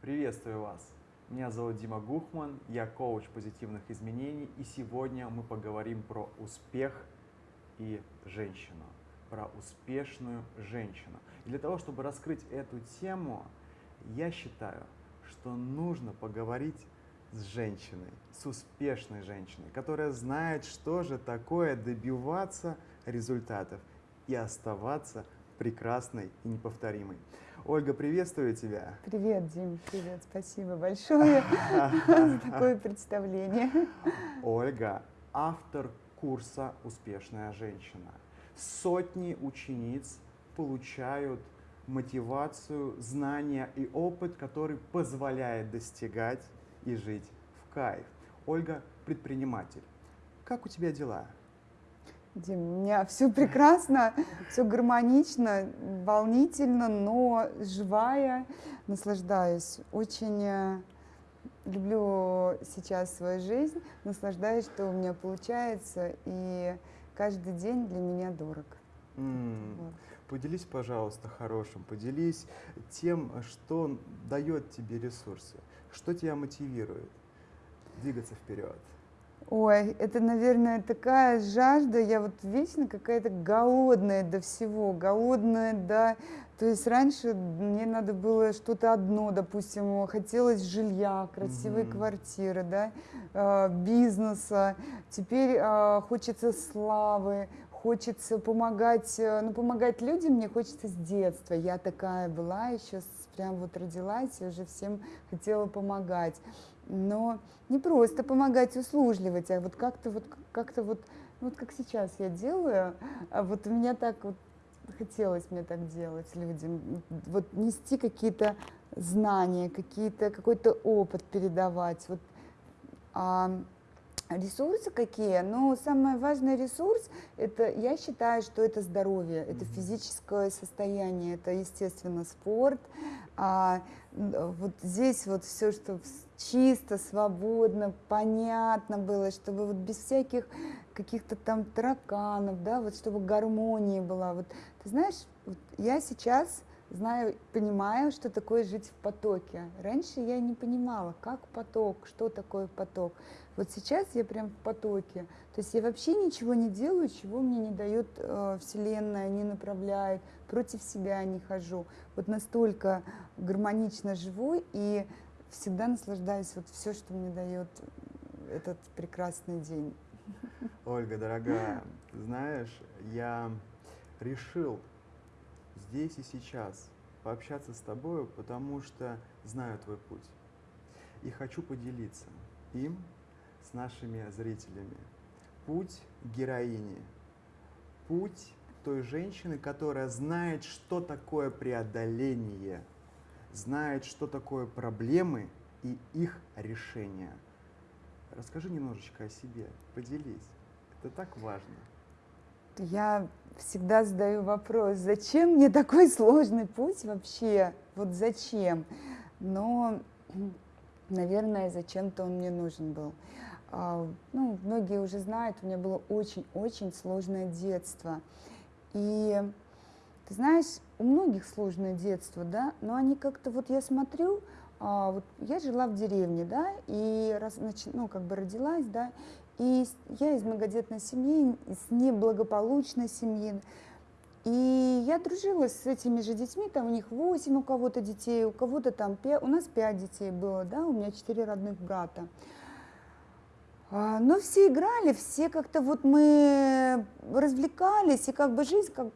Приветствую вас! Меня зовут Дима Гухман, я коуч позитивных изменений, и сегодня мы поговорим про успех и женщину, про успешную женщину. И для того, чтобы раскрыть эту тему, я считаю, что нужно поговорить с женщиной, с успешной женщиной, которая знает, что же такое добиваться результатов и оставаться прекрасной и неповторимой. Ольга, приветствую тебя. Привет, Дим, привет, спасибо большое за такое представление. Ольга, автор курса «Успешная женщина». Сотни учениц получают мотивацию, знания и опыт, который позволяет достигать и жить в кайф. Ольга – предприниматель. Как у тебя дела? Дим, у меня все прекрасно, все гармонично, волнительно, но живая, наслаждаюсь. Очень э, люблю сейчас свою жизнь, наслаждаюсь, что у меня получается, и каждый день для меня дорог. Mm. Вот. Поделись, пожалуйста, хорошим, поделись тем, что дает тебе ресурсы, что тебя мотивирует двигаться вперед. Ой, это, наверное, такая жажда, я вот вечно какая-то голодная до всего, голодная до... То есть раньше мне надо было что-то одно, допустим, хотелось жилья, красивой mm-hmm. квартиры, да, э, бизнеса. Теперь э, хочется славы, хочется помогать, э, ну, помогать людям мне хочется с детства. Я такая была, еще прям вот родилась и уже всем хотела помогать но не просто помогать услужливать, а вот как-то вот, как-то вот, вот как сейчас я делаю, а вот у меня так вот хотелось мне так делать людям, вот нести какие-то знания, какие-то, какой-то опыт передавать. Вот, а, Ресурсы какие? Ну, самый важный ресурс, это, я считаю, что это здоровье, это физическое состояние, это, естественно, спорт. А, вот здесь вот все, что чисто, свободно, понятно было, чтобы вот без всяких каких-то там тараканов, да, вот чтобы гармония была. Вот ты знаешь, вот я сейчас знаю, понимаю, что такое жить в потоке. Раньше я не понимала, как поток, что такое поток. Вот сейчас я прям в потоке. То есть я вообще ничего не делаю, чего мне не дает э, Вселенная, не направляет, против себя не хожу. Вот настолько гармонично живу и всегда наслаждаюсь вот все, что мне дает этот прекрасный день. Ольга, дорогая, знаешь, я решил здесь и сейчас пообщаться с тобой, потому что знаю твой путь. И хочу поделиться им с нашими зрителями. Путь героини. Путь той женщины, которая знает, что такое преодоление, знает, что такое проблемы и их решение. Расскажи немножечко о себе, поделись. Это так важно. Я всегда задаю вопрос, зачем мне такой сложный путь вообще? Вот зачем? Но, наверное, зачем-то он мне нужен был. А, ну, многие уже знают, у меня было очень-очень сложное детство. И ты знаешь, у многих сложное детство, да, но они как-то, вот я смотрю, а, вот я жила в деревне, да, и раз, значит, ну, как бы родилась, да, и я из многодетной семьи, из неблагополучной семьи. И я дружила с этими же детьми, там у них 8 у кого-то детей, у кого-то там 5, у нас 5 детей было, да, у меня 4 родных брата. А, но все играли, все как-то вот мы развлекались, и как бы жизнь как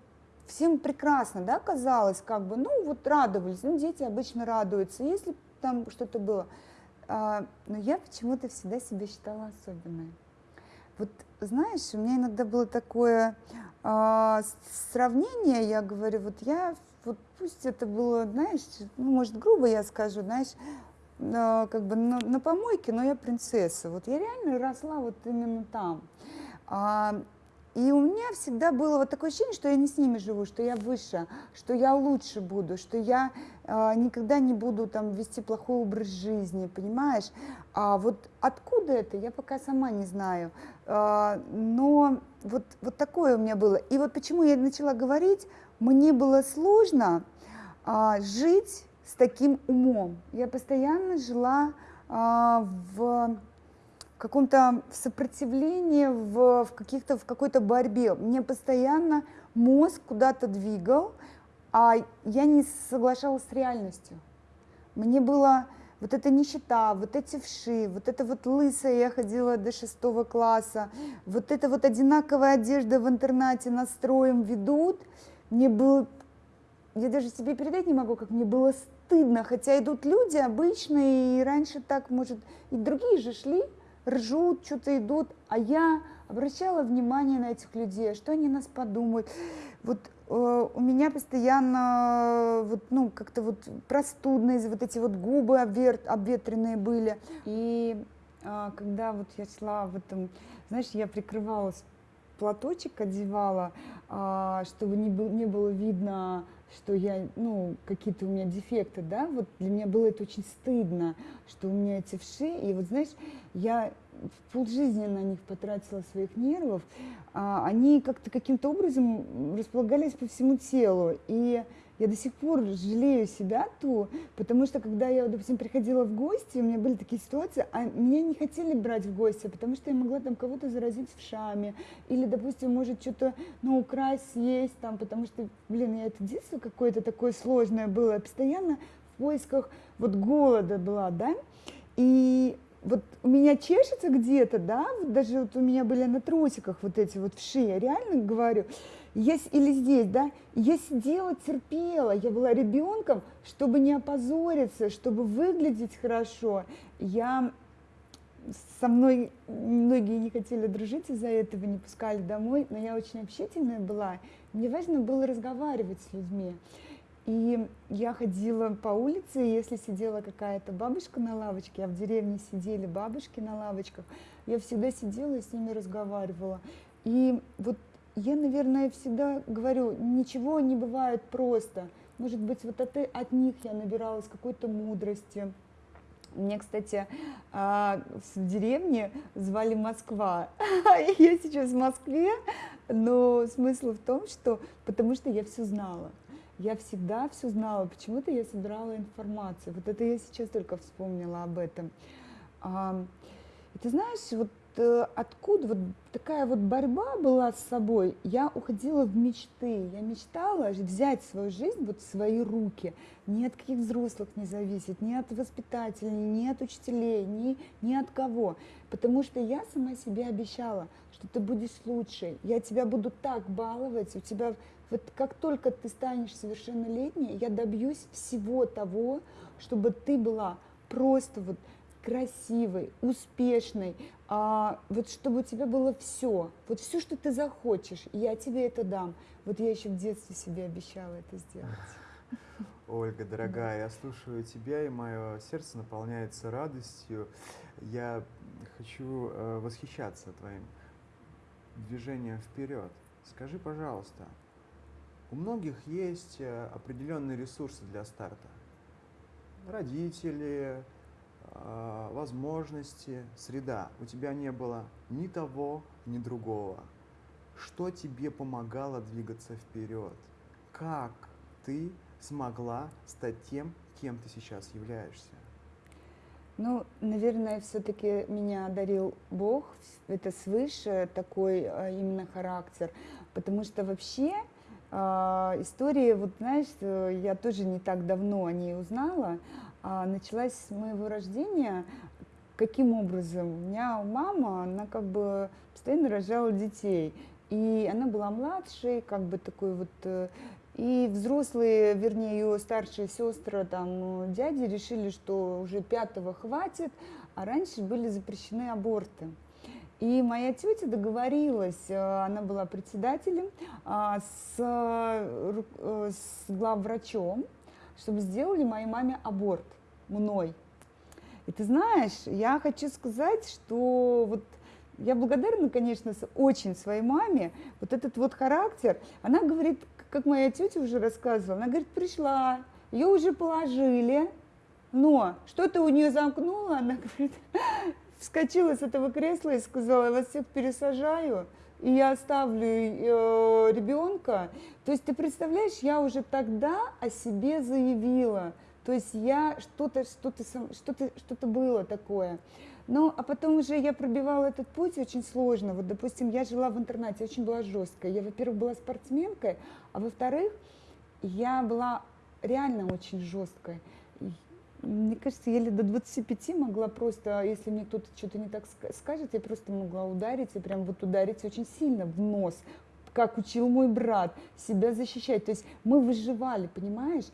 всем прекрасно, да, казалось, как бы, ну вот радовались, ну дети обычно радуются, если там что-то было. А, но я почему-то всегда себя считала особенной. Вот знаешь, у меня иногда было такое э, сравнение, я говорю, вот я, вот пусть это было, знаешь, ну, может, грубо я скажу, знаешь, как бы на, на помойке, но я принцесса. Вот я реально росла вот именно там. А, и у меня всегда было вот такое ощущение, что я не с ними живу, что я выше, что я лучше буду, что я э, никогда не буду там вести плохой образ жизни, понимаешь? А вот откуда это, я пока сама не знаю. Э, но вот, вот такое у меня было. И вот почему я начала говорить, мне было сложно э, жить с таким умом. Я постоянно жила а, в каком-то сопротивлении, в, в каких-то в какой-то борьбе. Мне постоянно мозг куда-то двигал, а я не соглашалась с реальностью. Мне было вот эта нищета, вот эти вши, вот это вот лысая, я ходила до шестого класса, вот эта вот одинаковая одежда в интернате настроем ведут, мне было, я даже себе передать не могу, как мне было стыдно, хотя идут люди обычные, и раньше так, может, и другие же шли, ржут, что-то идут, а я обращала внимание на этих людей, что они нас подумают. Вот э, у меня постоянно вот, ну, как-то вот простудные, вот эти вот губы обвер, обветренные были. И э, когда вот я шла в этом, знаешь, я прикрывалась, платочек одевала, э, чтобы не, был, не было видно что я, ну, какие-то у меня дефекты, да, вот для меня было это очень стыдно, что у меня эти вши, и вот, знаешь, я полжизни на них потратила своих нервов, а, они как-то каким-то образом располагались по всему телу, и я до сих пор жалею себя ту, потому что когда я, допустим, приходила в гости, у меня были такие ситуации, а меня не хотели брать в гости, потому что я могла там кого-то заразить в шаме, или, допустим, может что-то, ну, украсть, съесть там, потому что, блин, я это детство какое-то такое сложное было, постоянно в поисках вот голода была, да, и вот у меня чешется где-то, да, вот даже вот у меня были на трусиках вот эти вот вши, я реально говорю, я, или здесь, да, я сидела, терпела, я была ребенком, чтобы не опозориться, чтобы выглядеть хорошо. Я со мной многие не хотели дружить из-за этого, не пускали домой, но я очень общительная была. Мне важно было разговаривать с людьми. И я ходила по улице, и если сидела какая-то бабушка на лавочке, а в деревне сидели бабушки на лавочках, я всегда сидела и с ними разговаривала. И вот я, наверное, всегда говорю, ничего не бывает просто. Может быть, вот от, от них я набиралась какой-то мудрости. Мне, кстати, а, в деревне звали Москва. Я сейчас в Москве, но смысл в том, что потому что я все знала. Я всегда все знала, почему-то я собирала информацию. Вот это я сейчас только вспомнила об этом. И ты знаешь, вот откуда вот такая вот борьба была с собой, я уходила в мечты. Я мечтала взять свою жизнь вот в свои руки. Ни от каких взрослых не зависит, ни от воспитателей, ни от учителей, ни, ни от кого. Потому что я сама себе обещала, что ты будешь лучше. Я тебя буду так баловать, у тебя вот как только ты станешь совершеннолетней, я добьюсь всего того, чтобы ты была просто вот красивой, успешной, а, вот чтобы у тебя было все, вот все, что ты захочешь, я тебе это дам. Вот я еще в детстве себе обещала это сделать. Ольга, дорогая, я слушаю тебя, и мое сердце наполняется радостью. Я хочу э, восхищаться твоим движением вперед. Скажи, пожалуйста, у многих есть э, определенные ресурсы для старта. Родители, возможности, среда. У тебя не было ни того, ни другого. Что тебе помогало двигаться вперед? Как ты смогла стать тем, кем ты сейчас являешься? Ну, наверное, все-таки меня одарил Бог, это свыше такой а, именно характер, потому что вообще э, история, вот знаешь, э, я тоже не так давно о ней узнала, а началась с моего рождения. Каким образом? У меня мама, она как бы постоянно рожала детей. И она была младшей, как бы такой вот э, и взрослые, вернее, ее старшие сестры, там, дяди решили, что уже пятого хватит, а раньше были запрещены аборты. И моя тетя договорилась, э, она была председателем, а, с, э, с главврачом, чтобы сделали моей маме аборт мной. И ты знаешь, я хочу сказать, что вот я благодарна, конечно, очень своей маме. Вот этот вот характер, она говорит, как моя тетя уже рассказывала, она говорит, пришла, ее уже положили, но что-то у нее замкнуло, она говорит, вскочила с этого кресла и сказала, я вас всех пересажаю, и я оставлю э, ребенка. То есть ты представляешь, я уже тогда о себе заявила, То есть я что-то, что-то, что-то, что-то было такое. Ну, а потом уже я пробивала этот путь очень сложно. Вот, допустим, я жила в интернате, очень была жесткая. Я, во-первых, была спортсменкой, а во-вторых, я была реально очень жесткой. Мне кажется, я лет до 25 могла просто, если мне кто-то что-то не так скажет, я просто могла ударить, и прям вот ударить очень сильно в нос, как учил мой брат, себя защищать. То есть мы выживали, понимаешь?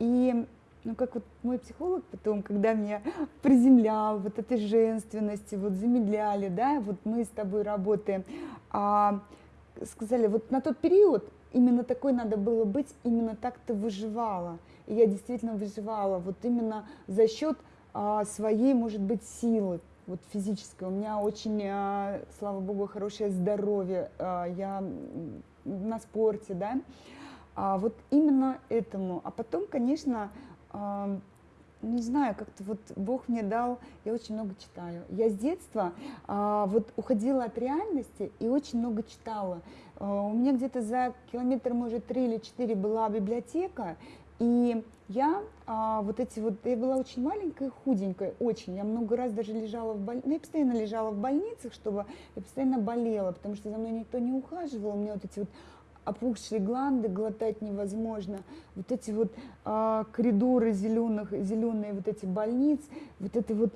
И ну, как вот мой психолог потом, когда меня приземлял, вот этой женственности, вот замедляли, да, вот мы с тобой работаем, а, сказали, вот на тот период именно такой надо было быть, именно так ты выживала. И я действительно выживала вот именно за счет а, своей, может быть, силы, вот физической. У меня очень, а, слава богу, хорошее здоровье, а, я на спорте, да. А, вот именно этому. А потом, конечно, а, не знаю, как-то вот Бог мне дал, я очень много читаю. Я с детства а, вот уходила от реальности и очень много читала. А, у меня где-то за километр, может, три или четыре была библиотека, и я а, вот эти вот, я была очень маленькая, худенькая, очень. Я много раз даже лежала в больнице, ну, я постоянно лежала в больницах, чтобы я постоянно болела, потому что за мной никто не ухаживал. У меня вот эти вот опухшие гланды, глотать невозможно. Вот эти вот а, коридоры зеленых, зеленые вот эти больниц, вот это вот,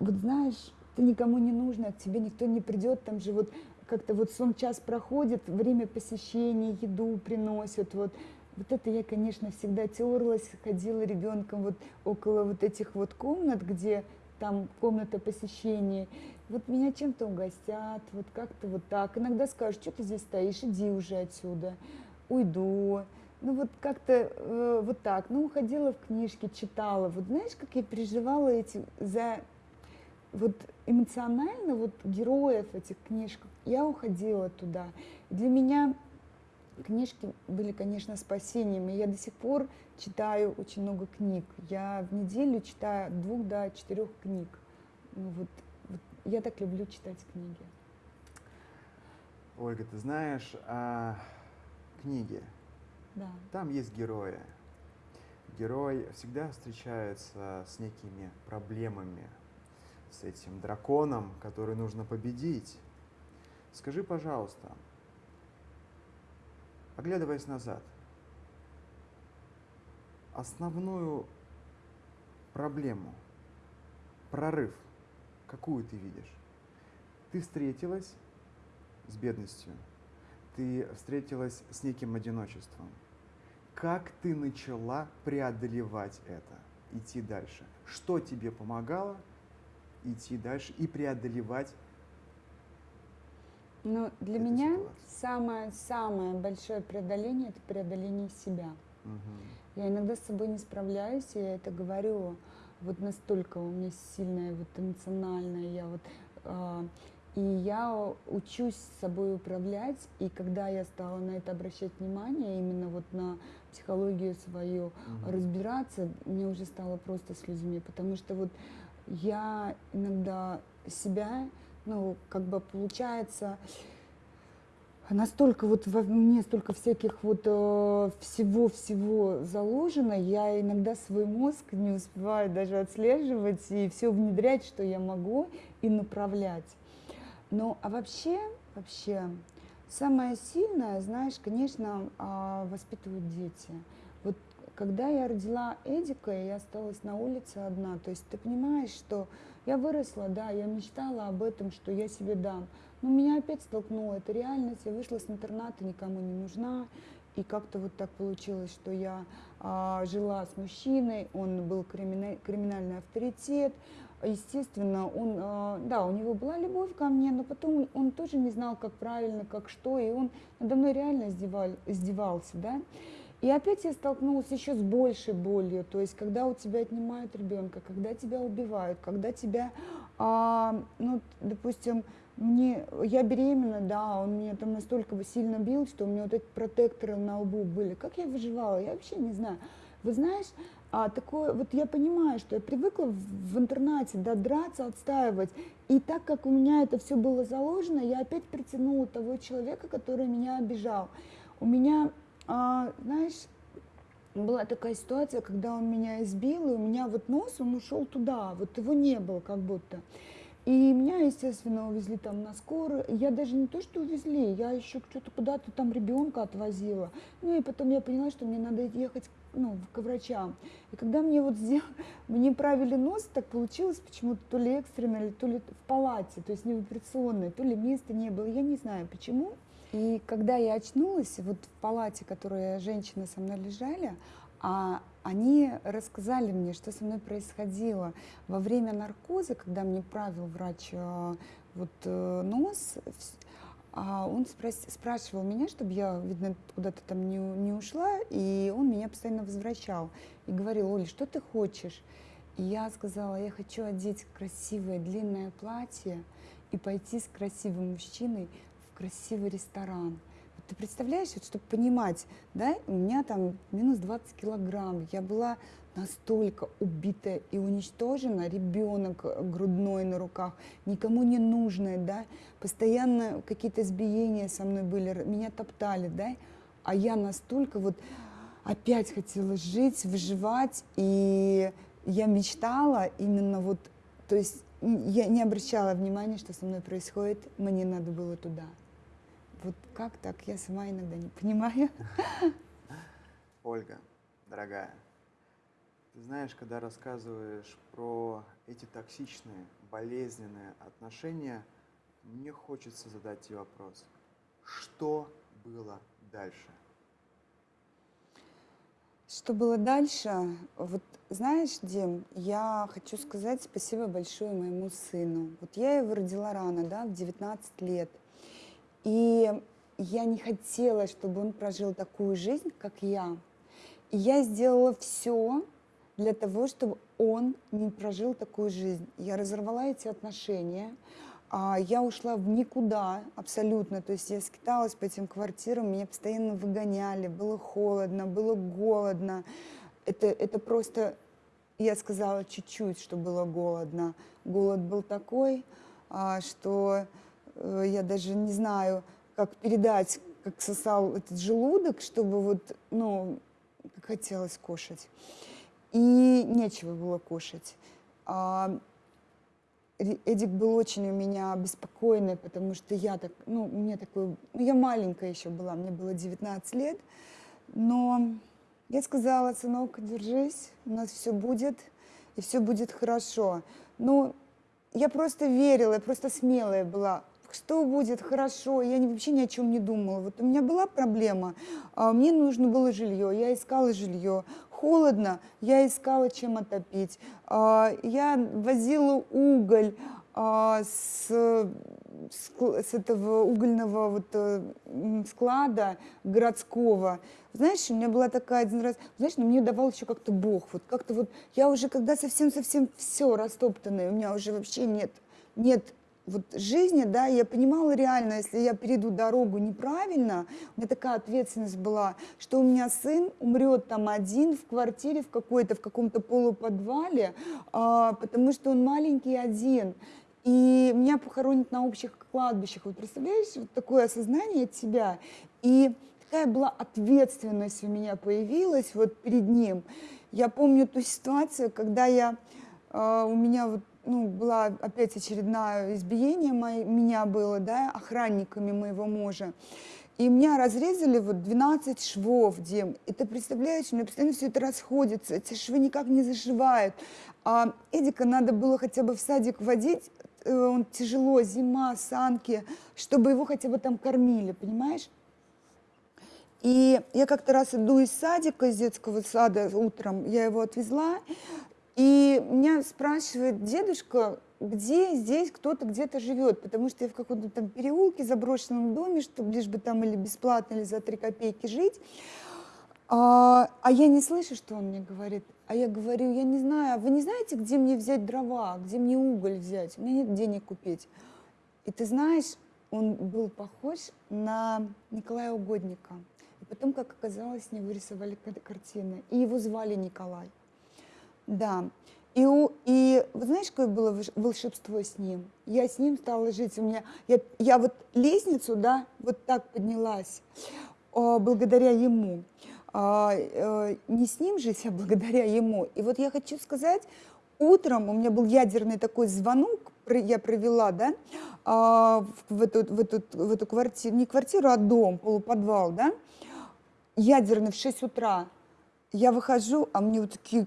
вот знаешь, ты никому не нужно, к тебе никто не придет, там же вот как-то вот сон час проходит, время посещения, еду приносят, вот вот это я, конечно, всегда терлась, ходила ребенком вот около вот этих вот комнат, где там комната посещения. Вот меня чем-то угостят, вот как-то вот так. Иногда скажут, что ты здесь стоишь, иди уже отсюда, уйду. Ну вот как-то э, вот так. Ну, уходила в книжки, читала. Вот знаешь, как я переживала эти за вот эмоционально вот героев этих книжек. Я уходила туда. Для меня Книжки были, конечно, спасением, и я до сих пор читаю очень много книг. Я в неделю читаю от двух до четырех книг. Ну, вот, вот я так люблю читать книги. Ольга, ты знаешь, а, книги, да. там есть герои. Герой всегда встречается с некими проблемами, с этим драконом, который нужно победить. Скажи, пожалуйста, Оглядываясь назад, основную проблему, прорыв, какую ты видишь? Ты встретилась с бедностью, ты встретилась с неким одиночеством. Как ты начала преодолевать это, идти дальше? Что тебе помогало идти дальше и преодолевать ну, для меня самое-самое большое преодоление – это преодоление себя. Угу. Я иногда с собой не справляюсь, и я это говорю, вот настолько у меня сильная, вот эмоциональная, я вот, э, и я учусь с собой управлять, и когда я стала на это обращать внимание, именно вот на психологию свою, угу. разбираться, мне уже стало просто с людьми, потому что вот я иногда себя ну, как бы получается, настолько вот во мне столько всяких вот э, всего-всего заложено, я иногда свой мозг не успеваю даже отслеживать и все внедрять, что я могу, и направлять. Ну, а вообще, вообще, самое сильное, знаешь, конечно, а, воспитывают дети. Вот когда я родила Эдика, я осталась на улице одна. То есть ты понимаешь, что я выросла, да, я мечтала об этом, что я себе дам. Но меня опять столкнула эта реальность. Я вышла с интерната, никому не нужна. И как-то вот так получилось, что я а, жила с мужчиной, он был кримина- криминальный авторитет. Естественно, он, а, да, у него была любовь ко мне, но потом он тоже не знал, как правильно, как что, и он надо мной реально издевал, издевался, да. И опять я столкнулась еще с большей болью, то есть когда у тебя отнимают ребенка, когда тебя убивают, когда тебя, а, ну, допустим, мне, я беременна, да, он меня там настолько сильно бил, что у меня вот эти протекторы на лбу были. Как я выживала, я вообще не знаю. Вы знаешь, а такое, вот я понимаю, что я привыкла в, в интернате, да, драться, отстаивать. И так как у меня это все было заложено, я опять притянула того человека, который меня обижал. У меня а, знаешь, была такая ситуация, когда он меня избил, и у меня вот нос, он ушел туда, вот его не было как будто. И меня, естественно, увезли там на скорую. Я даже не то, что увезли, я еще что-то куда-то там ребенка отвозила. Ну и потом я поняла, что мне надо ехать ну, к врачам. И когда мне вот сделали, мне правили нос, так получилось почему-то то ли экстренно, то ли в палате, то есть не в операционной, то ли места не было, я не знаю почему. И когда я очнулась, вот в палате, в которой женщины со мной лежали, а они рассказали мне, что со мной происходило во время наркоза, когда мне правил врач э, вот э, нос, а он спрашивал меня, чтобы я, видно, куда-то там не, не ушла, и он меня постоянно возвращал и говорил, Оля, что ты хочешь? И я сказала, я хочу одеть красивое длинное платье и пойти с красивым мужчиной красивый ресторан. Ты представляешь, вот, чтобы понимать, да, у меня там минус 20 килограмм, я была настолько убитая и уничтожена, ребенок грудной на руках, никому не нужная, да, постоянно какие-то избиения со мной были, меня топтали, да, а я настолько вот опять хотела жить, выживать, и я мечтала именно вот, то есть я не обращала внимания, что со мной происходит, мне надо было туда. Вот как так? Я сама иногда не понимаю. Ольга, дорогая, ты знаешь, когда рассказываешь про эти токсичные, болезненные отношения, мне хочется задать тебе вопрос. Что было дальше? Что было дальше? Вот знаешь, Дим, я хочу сказать спасибо большое моему сыну. Вот я его родила рано, да, в 19 лет – и я не хотела, чтобы он прожил такую жизнь, как я. И я сделала все для того, чтобы он не прожил такую жизнь. Я разорвала эти отношения, а, я ушла в никуда абсолютно, то есть я скиталась по этим квартирам, меня постоянно выгоняли, было холодно, было голодно. Это, это просто, я сказала чуть-чуть, что было голодно. Голод был такой, а, что я даже не знаю, как передать, как сосал этот желудок, чтобы вот, ну, хотелось кушать. И нечего было кушать. А Эдик был очень у меня беспокойный, потому что я так, ну, мне такой, ну, я маленькая еще была, мне было 19 лет, но я сказала, сынок, держись, у нас все будет, и все будет хорошо. Ну, я просто верила, я просто смелая была что будет хорошо, я вообще ни о чем не думала. Вот у меня была проблема, а, мне нужно было жилье, я искала жилье. Холодно, я искала чем отопить. А, я возила уголь а, с, с этого угольного вот э, склада городского. Знаешь, у меня была такая один раз, знаешь, но мне давал еще как-то Бог. Вот как-то вот я уже, когда совсем-совсем все растоптанное, у меня уже вообще нет, нет вот жизни, да, я понимала реально, если я перейду дорогу неправильно, у меня такая ответственность была, что у меня сын умрет там один в квартире в какой-то, в каком-то полуподвале, а, потому что он маленький один. И меня похоронят на общих кладбищах. Вот представляешь, вот такое осознание от себя. И такая была ответственность у меня появилась вот перед ним. Я помню ту ситуацию, когда я, э, у меня вот ну, была опять очередное избиение мое, меня было, да, охранниками моего мужа. И меня разрезали вот 12 швов, Дим. И ты представляешь, у меня постоянно все это расходится, эти швы никак не зашивают. А Эдика надо было хотя бы в садик водить, э, он тяжело, зима, санки, чтобы его хотя бы там кормили, понимаешь? И я как-то раз иду из садика, из детского сада утром, я его отвезла, и меня спрашивает дедушка, где здесь кто-то где-то живет, потому что я в каком-то там переулке, заброшенном доме, чтобы лишь бы там или бесплатно, или за три копейки жить. А, а я не слышу, что он мне говорит. А я говорю, я не знаю, а вы не знаете, где мне взять дрова, где мне уголь взять? У меня нет денег купить. И ты знаешь, он был похож на Николая Угодника. И потом, как оказалось, с него рисовали картины. И его звали Николай. Да. И, у, и знаешь, какое было волшебство с ним? Я с ним стала жить. У меня, я, я вот лестницу, да, вот так поднялась о, благодаря ему. а, а, не с ним жить, а благодаря ему. И вот я хочу сказать, утром у меня был ядерный такой звонок, я провела, да, а, в, эту, в, эту, в эту квартиру, не квартиру, а дом, полуподвал, да, ядерный в 6 утра. Я выхожу, а мне вот такие,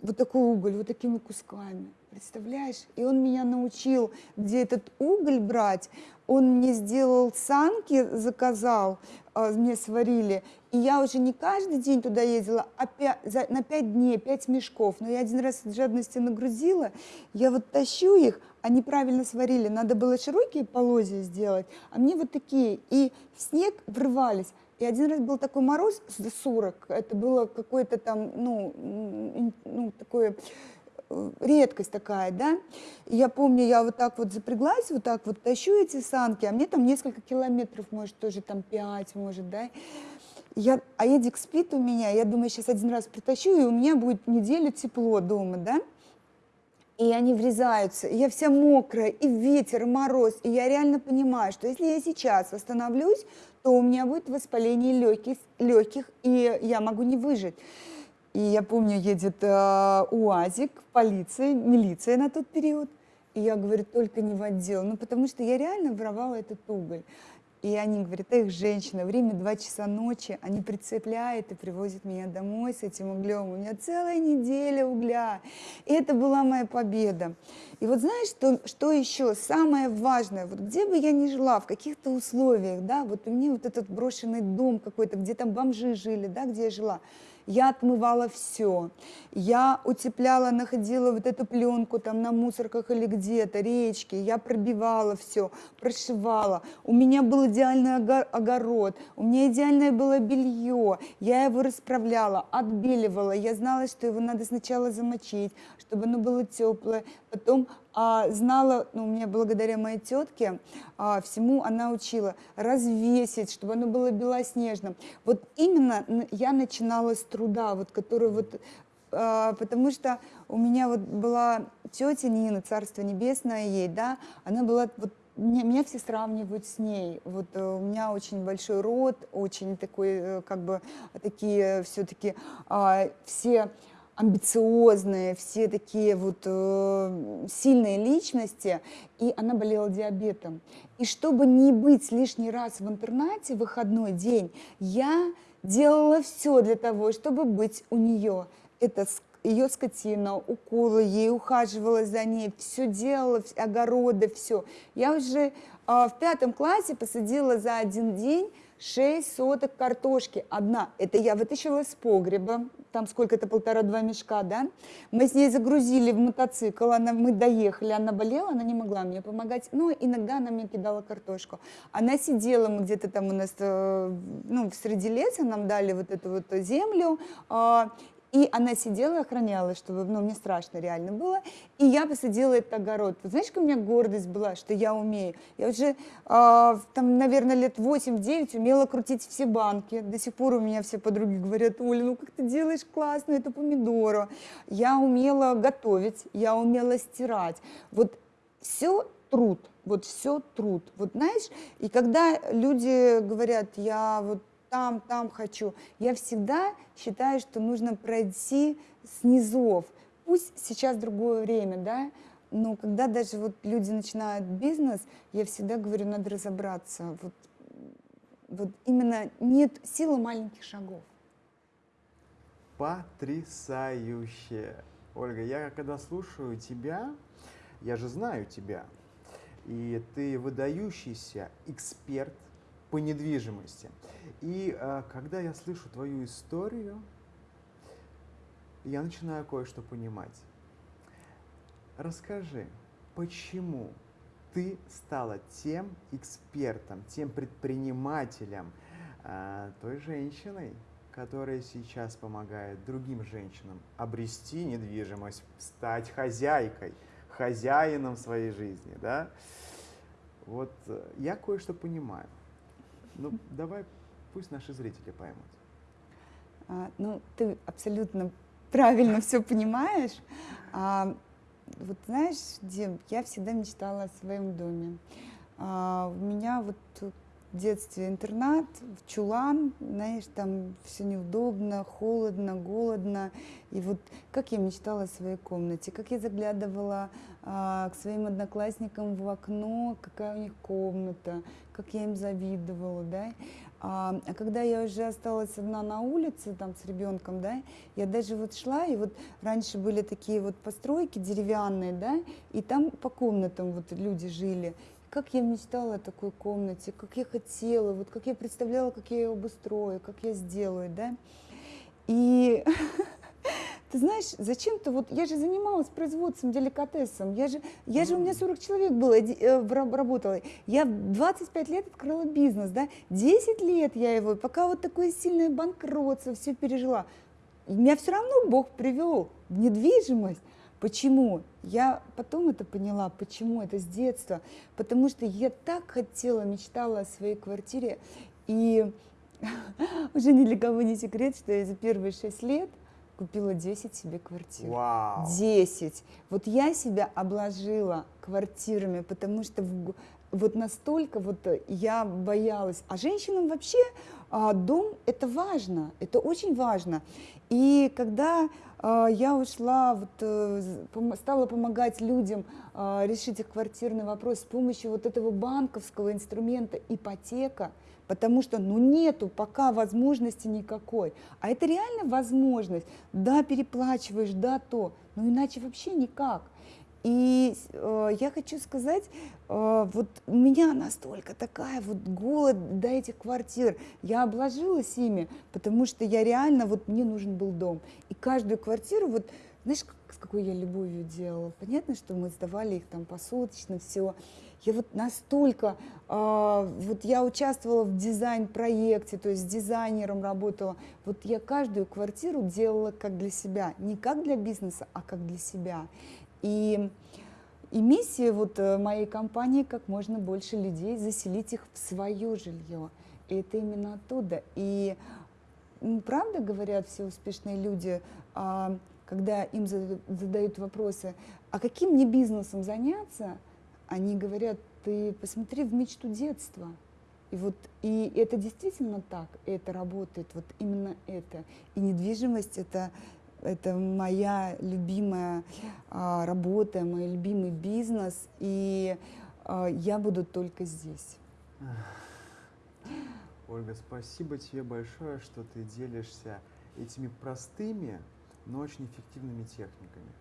вот такой уголь, вот такими кусками. Представляешь? И он меня научил, где этот уголь брать. Он мне сделал санки, заказал, э, мне сварили. И я уже не каждый день туда ездила, а 5, за, на пять дней, пять мешков. Но я один раз от жадности нагрузила, я вот тащу их, они правильно сварили. Надо было широкие полозья сделать, а мне вот такие. И в снег врывались. И один раз был такой мороз за 40, это было какое-то там, ну, ну такое э, редкость такая, да. Я помню, я вот так вот запряглась, вот так вот тащу эти санки, а мне там несколько километров, может, тоже там 5, может, да. Я, а Эдик спит у меня, я думаю, сейчас один раз притащу, и у меня будет неделю тепло дома, да и они врезаются, и я вся мокрая, и ветер, и мороз, и я реально понимаю, что если я сейчас остановлюсь, то у меня будет воспаление легких, легких и я могу не выжить. И я помню, едет э, УАЗик, полиция, милиция на тот период, и я говорю, только не в отдел, ну потому что я реально воровала этот уголь. И они говорят, эх, женщина, время 2 часа ночи, они прицепляют и привозят меня домой с этим углем. У меня целая неделя угля. И это была моя победа. И вот знаешь, что, что еще самое важное, вот где бы я ни жила, в каких-то условиях, да, вот у меня вот этот брошенный дом какой-то, где там бомжи жили, да, где я жила, я отмывала все. Я утепляла, находила вот эту пленку там на мусорках или где-то, речки. Я пробивала все, прошивала. У меня был идеальный огород, у меня идеальное было белье. Я его расправляла, отбеливала. Я знала, что его надо сначала замочить, чтобы оно было теплое, потом а, знала, ну, у меня благодаря моей тетке, а, всему она учила развесить, чтобы оно было белоснежным. Вот именно я начинала с труда, вот, который вот а, потому что у меня вот была тетя Нина, Царство Небесное ей, да, она была вот меня, меня все сравнивают с ней. Вот э, у меня очень большой род, очень такой, э, как бы, такие все-таки э, все амбициозные, все такие вот э, сильные личности, и она болела диабетом. И чтобы не быть лишний раз в интернате в выходной день, я делала все для того, чтобы быть у нее. Это ее скотина, уколы, ей ухаживала за ней, все делала, огороды, все. Я уже э, в пятом классе посадила за один день 6 соток картошки, одна. Это я вытащила из погреба, там сколько-то, полтора-два мешка, да. Мы с ней загрузили в мотоцикл, она, мы доехали, она болела, она не могла мне помогать, но иногда она мне кидала картошку. Она сидела, мы где-то там у нас, э, ну, среди леса нам дали вот эту вот землю, а, и она сидела и охраняла, чтобы, ну, мне страшно реально было. И я посадила этот огород. Вот знаешь, какая у меня гордость была, что я умею. Я уже, э, там, наверное, лет 8-9 умела крутить все банки. До сих пор у меня все подруги говорят, Оля, ну как ты делаешь классно эту помидору. Я умела готовить, я умела стирать. Вот все труд, вот все труд. Вот знаешь, и когда люди говорят, я вот там, там хочу. Я всегда считаю, что нужно пройти с низов. Пусть сейчас другое время, да, но когда даже вот люди начинают бизнес, я всегда говорю, надо разобраться. Вот, вот именно нет силы маленьких шагов. Потрясающе. Ольга, я когда слушаю тебя, я же знаю тебя, и ты выдающийся эксперт по недвижимости. И э, когда я слышу твою историю, я начинаю кое-что понимать. Расскажи, почему ты стала тем экспертом, тем предпринимателем, э, той женщиной, которая сейчас помогает другим женщинам обрести недвижимость, стать хозяйкой, хозяином своей жизни, да? Вот э, я кое-что понимаю. Ну, давай, пусть наши зрители поймут. А, ну, ты абсолютно правильно все понимаешь. А, вот знаешь, Дим, я всегда мечтала о своем доме. А, у меня вот детстве интернат, в чулан, знаешь, там все неудобно, холодно, голодно. И вот как я мечтала о своей комнате, как я заглядывала а, к своим одноклассникам в окно, какая у них комната, как я им завидовала, да. А, а когда я уже осталась одна на улице там с ребенком, да, я даже вот шла, и вот раньше были такие вот постройки деревянные, да, и там по комнатам вот люди жили. Как я мечтала о такой комнате, как я хотела, вот как я представляла, как я ее обустрою, как я сделаю, да. И ты знаешь, зачем-то вот, я же занималась производством, деликатесом, я же, я же у меня 40 человек было, э, работала, я 25 лет открыла бизнес, да, 10 лет я его, пока вот такое сильное банкротство, все пережила, меня все равно Бог привел в недвижимость, Почему? Я потом это поняла, почему это с детства. Потому что я так хотела, мечтала о своей квартире. И уже ни для кого не секрет, что я за первые шесть лет – купила 10 себе квартир. Вау. 10. Вот я себя обложила квартирами, потому что в, вот настолько вот я боялась. А женщинам вообще а, дом это важно, это очень важно. И когда а, я ушла, вот, а, стала помогать людям а, решить их квартирный вопрос с помощью вот этого банковского инструмента ипотека, потому что ну нету пока возможности никакой. А это реально возможность. Да, переплачиваешь, да, то, но иначе вообще никак. И э, я хочу сказать, э, вот у меня настолько такая вот голод до этих квартир. Я обложилась ими, потому что я реально, вот мне нужен был дом. И каждую квартиру, вот знаешь, с какой я любовью делала. Понятно, что мы сдавали их там посуточно, все. Я вот настолько, э, вот я участвовала в дизайн-проекте, то есть с дизайнером работала. Вот я каждую квартиру делала как для себя, не как для бизнеса, а как для себя. И, и миссия вот э, моей компании как можно больше людей заселить их в свое жилье. И это именно оттуда. И правда говорят все успешные люди, а, когда им задают вопросы, а каким мне бизнесом заняться, они говорят, ты посмотри в мечту детства. И вот и это действительно так, это работает, вот именно это. И недвижимость это это моя любимая а, работа, мой любимый бизнес, и а, я буду только здесь. Ольга, спасибо тебе большое, что ты делишься этими простыми, но очень эффективными техниками.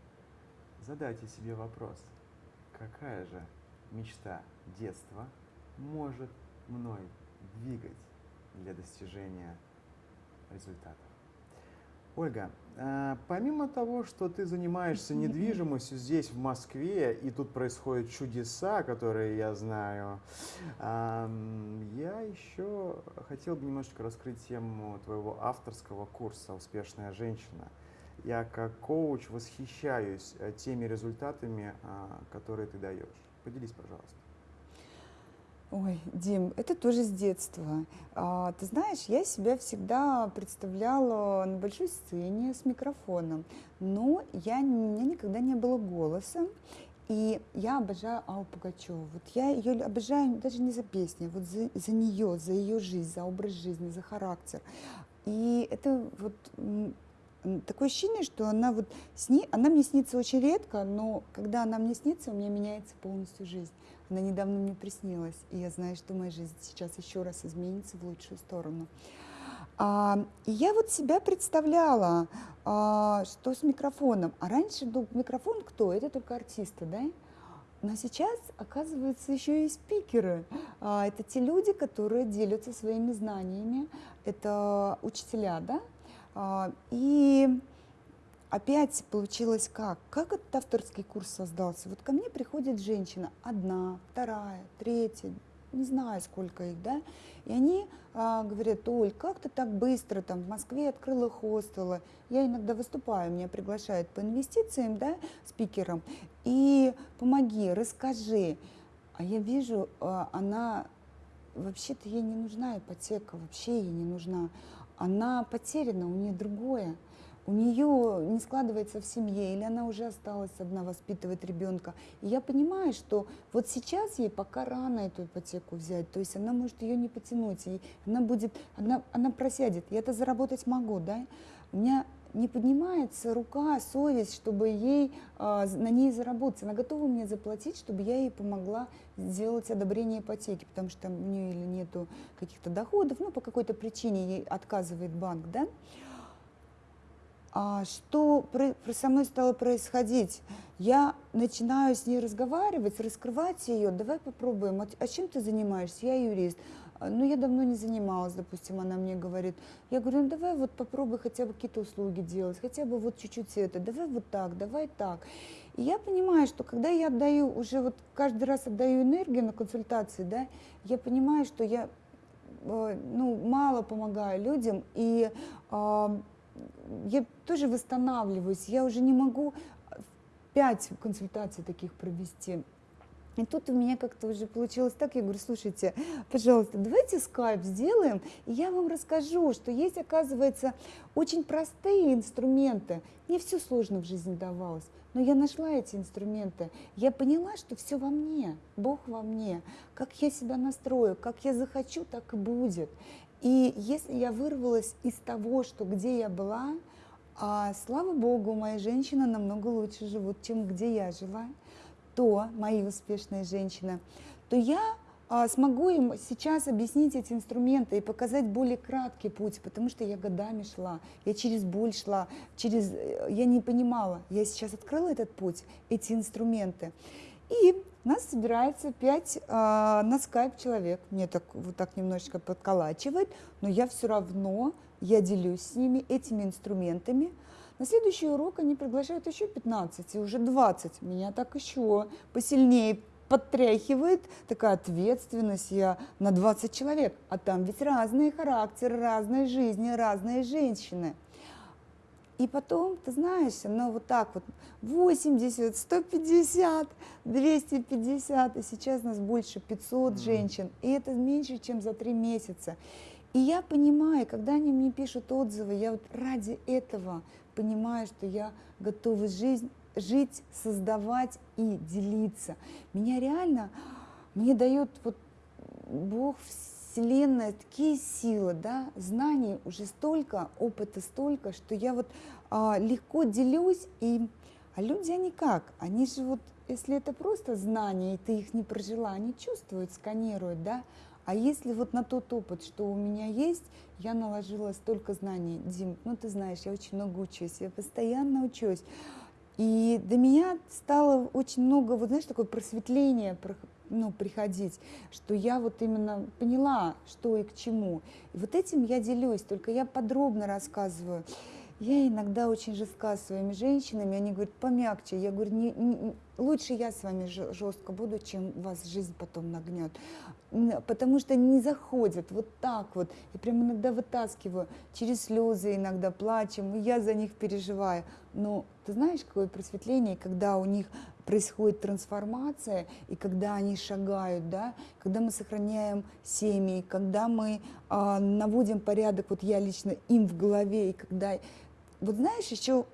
Задайте себе вопрос, какая же мечта детства может мной двигать для достижения результатов. Ольга, а, помимо того, что ты занимаешься недвижимостью здесь, в Москве, и тут происходят чудеса, которые я знаю, я еще хотел бы немножечко раскрыть тему твоего авторского курса «Успешная женщина». Я как коуч восхищаюсь э, теми результатами, а, которые ты даешь. Поделись, пожалуйста. Ой, Дим, это тоже с детства. А, ты знаешь, я себя всегда представляла на большой сцене с микрофоном, но я, у меня никогда не было голоса. И я обожаю Аллу Пугачеву. Вот я ее обожаю даже не за песни, вот за, за нее, за ее жизнь, за образ жизни, за характер. И это вот такое ощущение, что она вот сни... она мне снится очень редко, но когда она мне снится, у меня меняется полностью жизнь. Она недавно мне приснилась, и я знаю, что моя жизнь сейчас еще раз изменится в лучшую сторону. А, и я вот себя представляла, а, что с микрофоном. А раньше был микрофон кто? Это только артисты, да? Но сейчас, оказывается, еще и спикеры. А, это те люди, которые делятся своими знаниями. Это учителя, да? А, и опять получилось как? Как этот авторский курс создался? Вот ко мне приходит женщина, одна, вторая, третья, не знаю сколько их, да, и они а, говорят, Оль, как ты так быстро там в Москве открыла хостелы, я иногда выступаю, меня приглашают по инвестициям, да, спикером, и помоги, расскажи. А я вижу, а, она, вообще-то ей не нужна ипотека, вообще ей не нужна, она потеряна, у нее другое у нее не складывается в семье, или она уже осталась одна воспитывать ребенка. И я понимаю, что вот сейчас ей пока рано эту ипотеку взять, то есть она может ее не потянуть, и она будет, она, она просядет. Я это заработать могу, да? У меня не поднимается рука, совесть, чтобы ей, а, на ней заработать. Она готова мне заплатить, чтобы я ей помогла сделать одобрение ипотеки, потому что у нее или нету каких-то доходов, ну, по какой-то причине ей отказывает банк, да. А что со мной стало происходить? Я начинаю с ней разговаривать, раскрывать ее. Давай попробуем. А, а чем ты занимаешься? Я юрист. А, ну, я давно не занималась, допустим, она мне говорит. Я говорю, ну, давай вот попробуй хотя бы какие-то услуги делать, хотя бы вот чуть-чуть это, давай вот так, давай так. И я понимаю, что когда я отдаю, уже вот каждый раз отдаю энергию на консультации, да, я понимаю, что я э, ну, мало помогаю людям, и я тоже восстанавливаюсь, я уже не могу пять консультаций таких провести. И тут у меня как-то уже получилось так, я говорю, слушайте, пожалуйста, давайте скайп сделаем, и я вам расскажу, что есть, оказывается, очень простые инструменты. Мне все сложно в жизни давалось, но я нашла эти инструменты. Я поняла, что все во мне, Бог во мне. Как я себя настрою, как я захочу, так и будет. И если я вырвалась из того, что где я была, а, слава Богу, моя женщина намного лучше живут, чем где я жила то мои успешные женщины, то я а, смогу им сейчас объяснить эти инструменты и показать более краткий путь, потому что я годами шла, я через боль шла, через, э, я не понимала, я сейчас открыла этот путь, эти инструменты. И нас собирается пять а, на скайп человек, мне так вот так немножечко подколачивает, но я все равно, я делюсь с ними этими инструментами, на следующий урок они приглашают еще 15, и уже 20. Меня так еще посильнее подтряхивает такая ответственность, я на 20 человек, а там ведь разные характеры, разные жизни, разные женщины. И потом, ты знаешь, оно вот так вот 80, 150, 250, и сейчас нас больше 500 mm-hmm. женщин, и это меньше, чем за три месяца. И я понимаю, когда они мне пишут отзывы, я вот ради этого понимаю, что я готова жизнь, жить, создавать и делиться. Меня реально, мне дает вот Бог, Вселенная такие силы, да, знаний уже столько, опыта столько, что я вот а, легко делюсь, и, а люди, они как? Они же вот, если это просто знания, и ты их не прожила, они чувствуют, сканируют, да, а если вот на тот опыт, что у меня есть, я наложила столько знаний, Дим, ну ты знаешь, я очень много учусь, я постоянно учусь. И до меня стало очень много, вот знаешь, такое просветление ну, приходить, что я вот именно поняла, что и к чему. И вот этим я делюсь, только я подробно рассказываю. Я иногда очень жестка с своими женщинами, они говорят, помягче. Я говорю, не, не, лучше я с вами жестко буду, чем вас жизнь потом нагнет потому что не заходят вот так вот. Я прям иногда вытаскиваю, через слезы иногда плачем, и я за них переживаю. Но ты знаешь, какое просветление, когда у них происходит трансформация, и когда они шагают, да, когда мы сохраняем семьи, когда мы э, наводим порядок, вот я лично им в голове, и когда... Вот знаешь, еще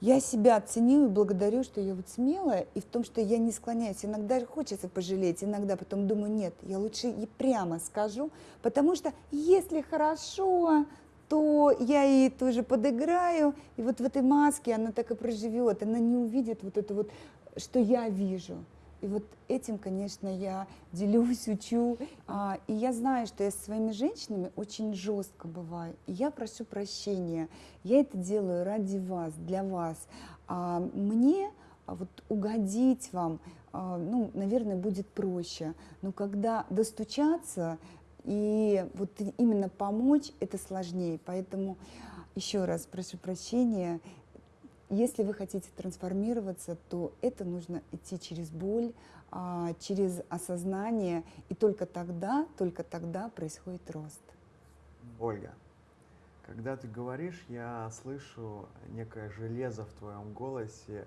я себя оценила и благодарю, что я вот смелая, и в том, что я не склоняюсь. Иногда хочется пожалеть, иногда потом думаю, нет, я лучше и прямо скажу, потому что если хорошо, то я ей тоже подыграю, и вот в этой маске она так и проживет, она не увидит вот это вот, что я вижу. И вот этим, конечно, я делюсь, учу. А, и я знаю, что я со своими женщинами очень жестко бываю. И я прошу прощения. Я это делаю ради вас, для вас. А, мне а, вот угодить вам, а, ну, наверное, будет проще. Но когда достучаться и вот именно помочь, это сложнее. Поэтому еще раз прошу прощения. Если вы хотите трансформироваться, то это нужно идти через боль, а, через осознание, и только тогда, только тогда происходит рост. Ольга, когда ты говоришь, я слышу некое железо в твоем голосе,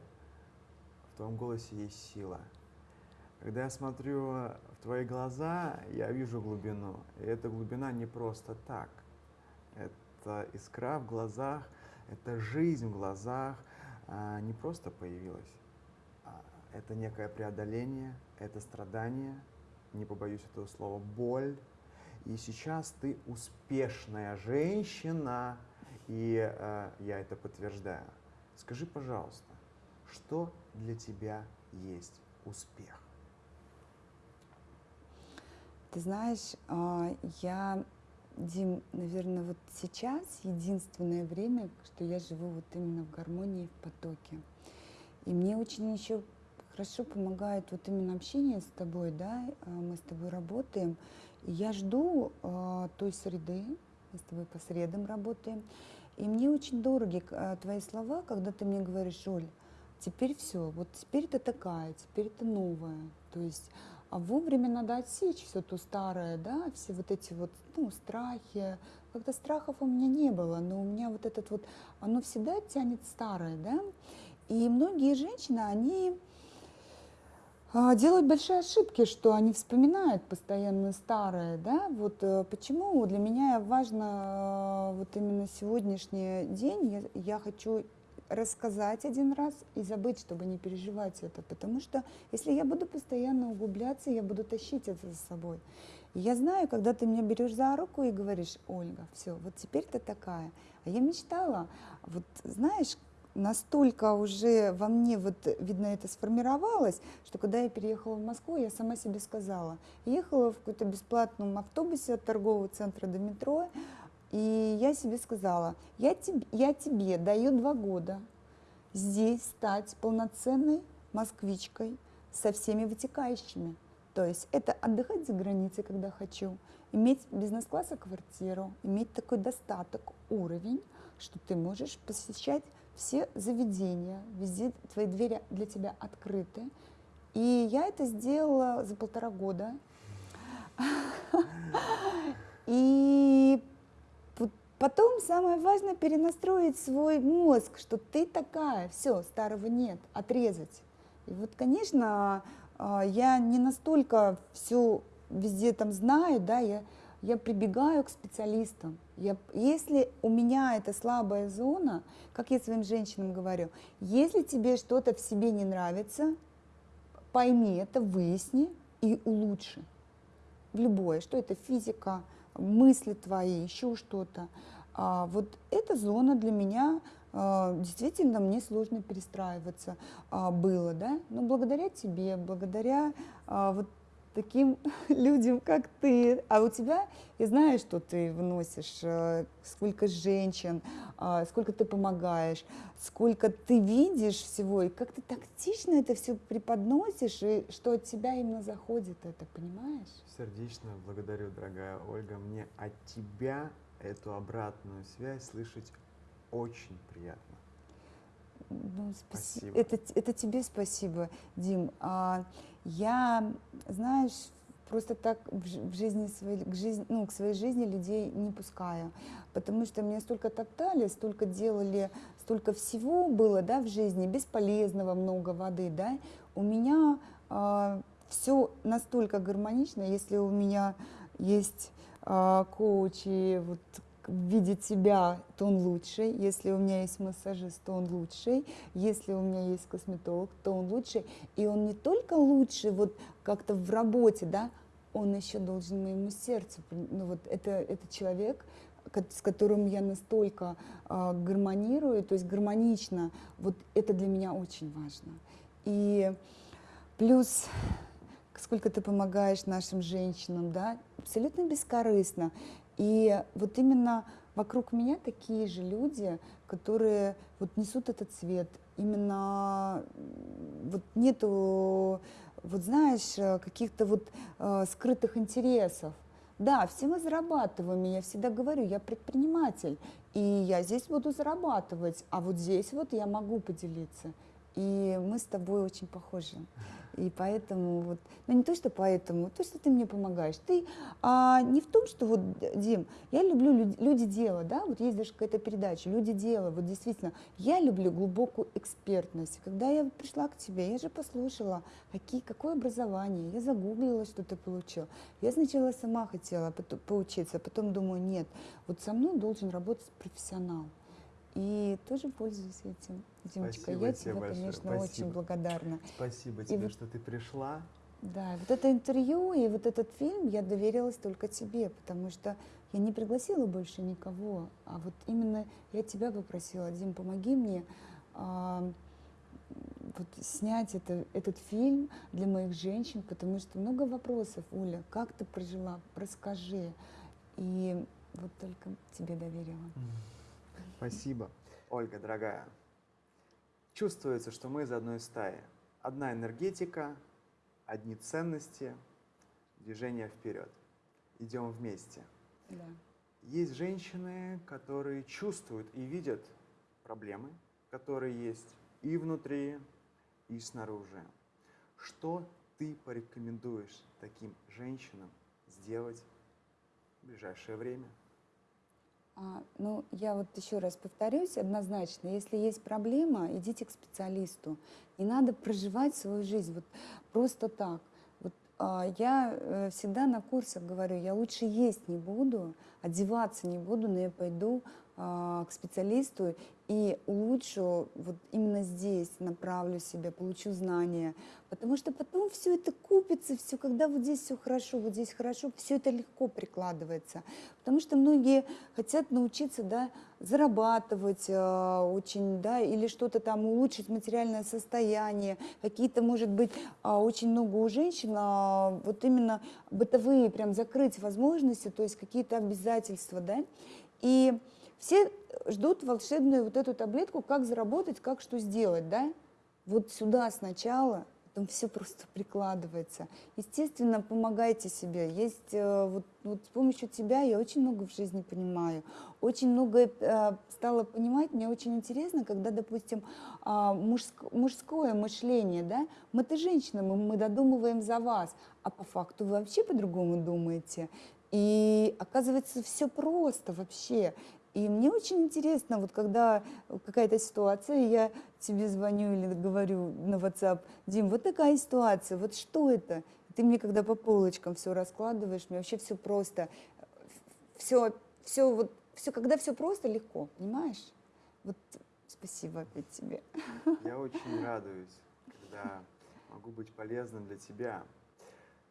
в твоем голосе есть сила. Когда я смотрю в твои глаза, я вижу глубину. И эта глубина не просто так. Это искра в глазах – эта жизнь в глазах не просто появилась. А, это некое преодоление, это страдание, не побоюсь этого слова, боль. И сейчас ты успешная женщина, и э, я это подтверждаю. Скажи, пожалуйста, что для тебя есть успех? Ты знаешь, а, я, Дим, наверное, вот сейчас единственное время, что я живу вот именно в гармонии, в потоке. И мне очень еще хорошо помогает вот именно общение с тобой, да, а, мы с тобой работаем. И я жду э, той среды, мы с тобой по средам работаем. И мне очень дороги э, твои слова, когда ты мне говоришь, Оль, теперь все, вот теперь ты такая, теперь ты новая. То есть а вовремя надо отсечь все то старое, да, все вот эти вот, ну, страхи. Когда страхов у меня не было, но у меня вот этот вот, оно всегда тянет старое, да. И многие женщины, они а, делают большие ошибки, что они вспоминают постоянно старое, да, вот э, почему для меня важно э, вот именно сегодняшний день, я, я хочу рассказать один раз и забыть, чтобы не переживать это. Потому что если я буду постоянно углубляться, я буду тащить это за собой. Я знаю, когда ты меня берешь за руку и говоришь, Ольга, все, вот теперь ты такая. А я мечтала, вот знаешь, настолько уже во мне, вот, видно, это сформировалось, что когда я переехала в Москву, я сама себе сказала, ехала в каком-то бесплатном автобусе от торгового центра до метро, и я себе сказала, я тебе, я тебе даю два года здесь стать полноценной москвичкой со всеми вытекающими. То есть это отдыхать за границей, когда хочу, иметь бизнес-класса квартиру, иметь такой достаток, уровень, что ты можешь посещать все заведения, везде твои двери для тебя открыты. И я это сделала за полтора года. И Потом самое важное перенастроить свой мозг, что ты такая, все, старого нет, отрезать. И вот, конечно, а, я не настолько все везде там знаю, да, я, я прибегаю к специалистам. Я, если у меня это слабая зона, как я своим женщинам говорю, если тебе что-то в себе не нравится, пойми это, выясни и улучши. В любое, что это физика, мысли твои, еще что-то. А вот эта зона для меня а, действительно мне сложно перестраиваться а, было, да, но благодаря тебе, благодаря а, вот таким людям, как ты. А у тебя, я знаю, что ты вносишь, э, сколько женщин, сколько ты помогаешь, сколько ты видишь всего, и как ты тактично это все преподносишь, и что от тебя именно заходит это, понимаешь? Сердечно благодарю, дорогая Ольга. Мне от тебя эту обратную связь слышать очень приятно. Ну, спасибо. Это, это тебе спасибо, Дим. А, я, знаешь, просто так в жизни своей, к, жизни, ну, к своей жизни людей не пускаю, потому что мне столько топтали, столько делали, столько всего было, да, в жизни, бесполезного много воды, да. У меня а, все настолько гармонично, если у меня есть а, коучи, вот видит себя, то он лучший. Если у меня есть массажист, то он лучший. Если у меня есть косметолог, то он лучший. И он не только лучший вот как-то в работе, да, он еще должен моему сердцу. Ну вот это, это человек, с которым я настолько э, гармонирую, то есть гармонично. Вот это для меня очень важно. И плюс сколько ты помогаешь нашим женщинам, да, абсолютно бескорыстно. И вот именно вокруг меня такие же люди, которые вот несут этот цвет. Именно вот нету, вот знаешь, каких-то вот э, скрытых интересов. Да, все мы зарабатываем, я всегда говорю, я предприниматель, и я здесь буду зарабатывать, а вот здесь вот я могу поделиться. И мы с тобой очень похожи. И поэтому вот, ну не то, что поэтому, то, что ты мне помогаешь. Ты а, не в том, что вот, Дим, я люблю люди, люди дела, да, вот есть даже какая-то передача, люди дела, вот действительно, я люблю глубокую экспертность. Когда я пришла к тебе, я же послушала, какие, какое образование, я загуглила, что ты получил. Я сначала сама хотела поучиться, а потом думаю, нет, вот со мной должен работать профессионал. И тоже пользуюсь этим, Димочка. Спасибо Я тебе тебе, конечно, спасибо. очень благодарна. Спасибо И тебе, вот- что ты пришла. Да, вот это интервью и вот этот фильм я доверилась только тебе, потому что я не пригласила больше никого, а вот именно я тебя попросила, Дим, помоги мне а, вот снять это, этот фильм для моих женщин, потому что много вопросов, Оля, как ты прожила, расскажи. И вот только тебе доверила. Спасибо. Ольга, дорогая, чувствуется, что мы из одной стаи. Одна энергетика, одни ценности, движение вперед. Идем вместе. Да. Есть женщины, которые чувствуют и видят проблемы, которые есть и внутри, и снаружи. Что ты порекомендуешь таким женщинам сделать в ближайшее время? А, ну, я вот еще раз повторюсь, однозначно, если есть проблема, идите к специалисту. Не надо проживать свою жизнь вот просто так. Вот, а, я э, всегда на курсах говорю, я лучше есть не буду, одеваться не буду, но я пойду к специалисту и улучшу вот именно здесь, направлю себя, получу знания. Потому что потом все это купится, все, когда вот здесь все хорошо, вот здесь хорошо, все это легко прикладывается. Потому что многие хотят научиться, да, зарабатывать э, очень, да, или что-то там улучшить материальное состояние. Какие-то, может быть, а, очень много у женщин а, вот именно бытовые, прям закрыть возможности, то есть какие-то обязательства, да. И все ждут волшебную вот эту таблетку, как заработать, как что сделать, да. Вот сюда сначала, потом все просто прикладывается. Естественно, помогайте себе. Есть э, вот, вот с помощью тебя я очень много в жизни понимаю, очень много э, стала понимать. Мне очень интересно, когда, допустим, а, мужск- мужское мышление, да, мы-то женщины, мы, мы додумываем за вас, а по факту вы вообще по-другому думаете. И оказывается, все просто вообще. И мне очень интересно, вот когда какая-то ситуация, я тебе звоню или говорю на WhatsApp, Дим, вот такая ситуация, вот что это? Ты мне когда по полочкам все раскладываешь, мне вообще все просто, все, все вот, все, когда все просто, легко, понимаешь? Вот спасибо опять тебе. Я очень радуюсь, когда могу быть полезным для тебя.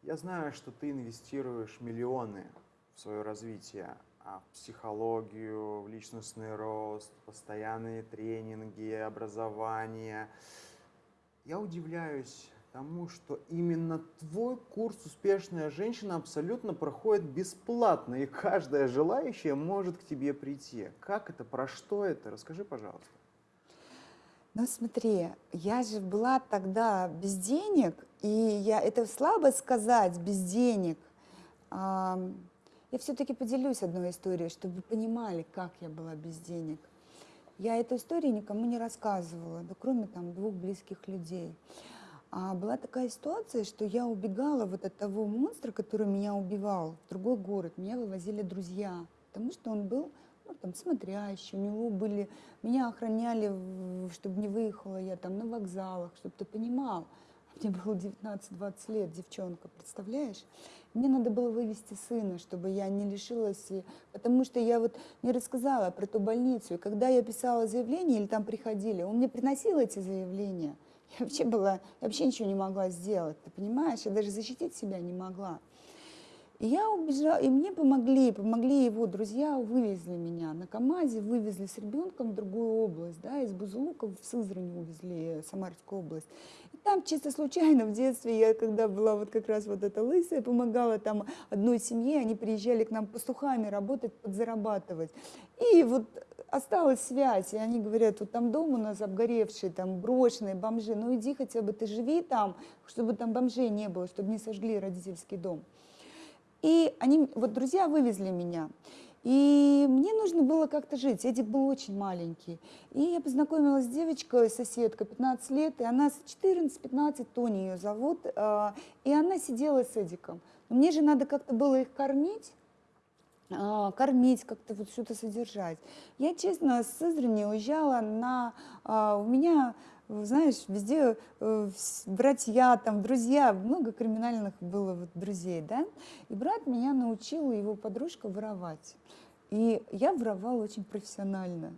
Я знаю, что ты инвестируешь миллионы в свое развитие, в психологию, в личностный рост, постоянные тренинги, образование. Я удивляюсь тому, что именно твой курс «Успешная женщина» абсолютно проходит бесплатно, и каждая желающая может к тебе прийти. Как это, про что это? Расскажи, пожалуйста. Ну смотри, я же была тогда без денег, и я это слабо сказать без денег. Я все-таки поделюсь одной историей, чтобы вы понимали, как я была без денег. Я эту историю никому не рассказывала, да кроме там двух близких людей. А была такая ситуация, что я убегала вот от того монстра, который меня убивал, в другой город. Меня вывозили друзья, потому что он был ну, там, смотрящий, у него были... Меня охраняли, чтобы не выехала я там на вокзалах, чтобы ты понимал. Мне было 19-20 лет, девчонка, представляешь? Мне надо было вывести сына, чтобы я не лишилась, потому что я вот не рассказала про ту больницу. И когда я писала заявление или там приходили, он мне приносил эти заявления. Я вообще была, я вообще ничего не могла сделать, ты понимаешь? Я даже защитить себя не могла. Я убежала, и мне помогли, помогли его друзья, вывезли меня на КАМАЗе, вывезли с ребенком в другую область, да, из Бузулука в Сызрань увезли, Самарскую область. И там чисто случайно в детстве, я когда была вот как раз вот эта лысая, помогала там одной семье, они приезжали к нам пастухами работать, подзарабатывать. И вот осталась связь, и они говорят, вот там дом у нас обгоревший, там брошенные бомжи, ну иди хотя бы ты живи там, чтобы там бомжей не было, чтобы не сожгли родительский дом. И они, вот друзья вывезли меня. И мне нужно было как-то жить. Эдик был очень маленький. И я познакомилась с девочкой, соседкой, 15 лет, и она с 14-15, Тони ее зовут, а, и она сидела с Эдиком. Мне же надо как-то было их кормить, а, кормить, как-то вот что-то содержать. Я, честно, с Сызрани уезжала на... а, У меня, знаешь, везде э, братья, там, друзья, много криминальных было вот друзей, да? И брат меня научил, его подружка, воровать. И я воровала очень профессионально.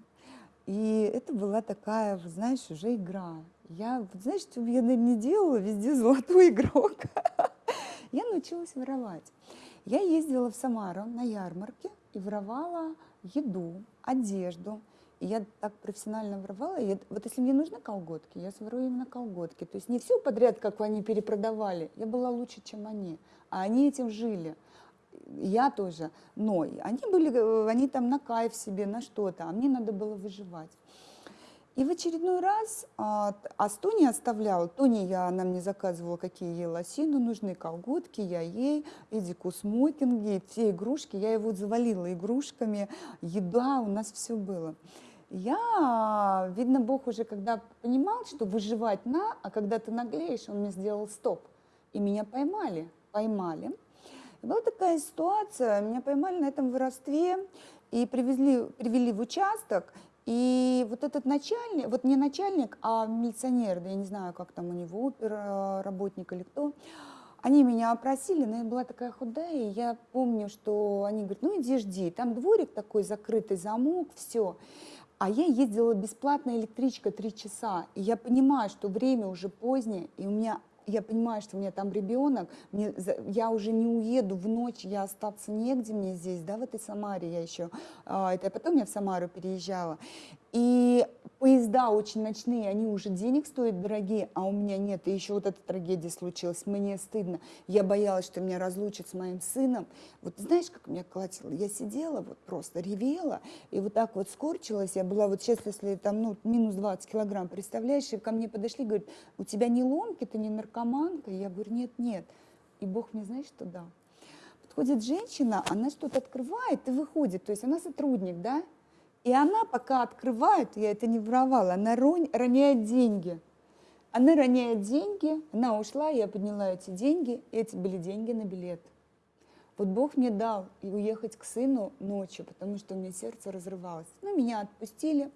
И это была такая, знаешь, уже игра. Я, знаешь, что я, наверное, не делала, везде золотой игрок. Я научилась воровать. Я ездила в Самару на ярмарке и воровала еду, одежду. Я так профессионально воровала. Я, вот если мне нужны колготки, я сворую именно колготки. То есть не все подряд, как они перепродавали. Я была лучше, чем они. А они этим жили. Я тоже. Но они были, э, они там на кайф себе, на что-то. А мне надо было выживать. И в очередной раз, а, а с оставляла, Тони я, она мне заказывала, какие ей лосины нужны, колготки, я ей, Эдику смокинги, все игрушки, я его завалила игрушками, еда, у нас все было. Я, видно, Бог уже когда понимал, что выживать на, а когда ты наглеешь, он мне сделал стоп. И меня поймали, поймали. И была такая ситуация, меня поймали на этом воровстве и привезли, привели в участок, и вот этот начальник, вот не начальник, а милиционер, да я не знаю, как там у него, опера, работник или кто, они меня опросили, но я была такая худая, и я помню, что они говорят, ну иди жди, там дворик такой, закрытый замок, все. А я ездила бесплатно электричка три часа, и я понимаю, что время уже позднее, и у меня я понимаю, что у меня там ребенок, мне, я уже не уеду в ночь, я остаться негде мне здесь, да, в этой Самаре я еще, а, это потом я в Самару переезжала. И поезда очень ночные, они уже денег стоят дорогие, а у меня нет. И еще вот эта трагедия случилась, мне стыдно. Я боялась, что меня разлучат с моим сыном. Вот знаешь, как меня колотило? Я сидела, вот просто ревела, и вот так вот скорчилась. Я была вот сейчас, если там, ну, минус 20 килограмм, представляешь, и ко мне подошли, говорят, у тебя не ломки, ты не наркоманка? Я говорю, нет, нет. И Бог мне, знаешь, что дал? Подходит женщина, она что-то открывает и выходит, то есть она сотрудник, да, и она пока открывает, я это не воровала, она роняет деньги. Она роняет деньги, она ушла, я подняла эти деньги, эти были деньги на билет. Вот Бог мне дал и уехать к сыну ночью, потому что у меня сердце разрывалось. Ну, меня отпустили.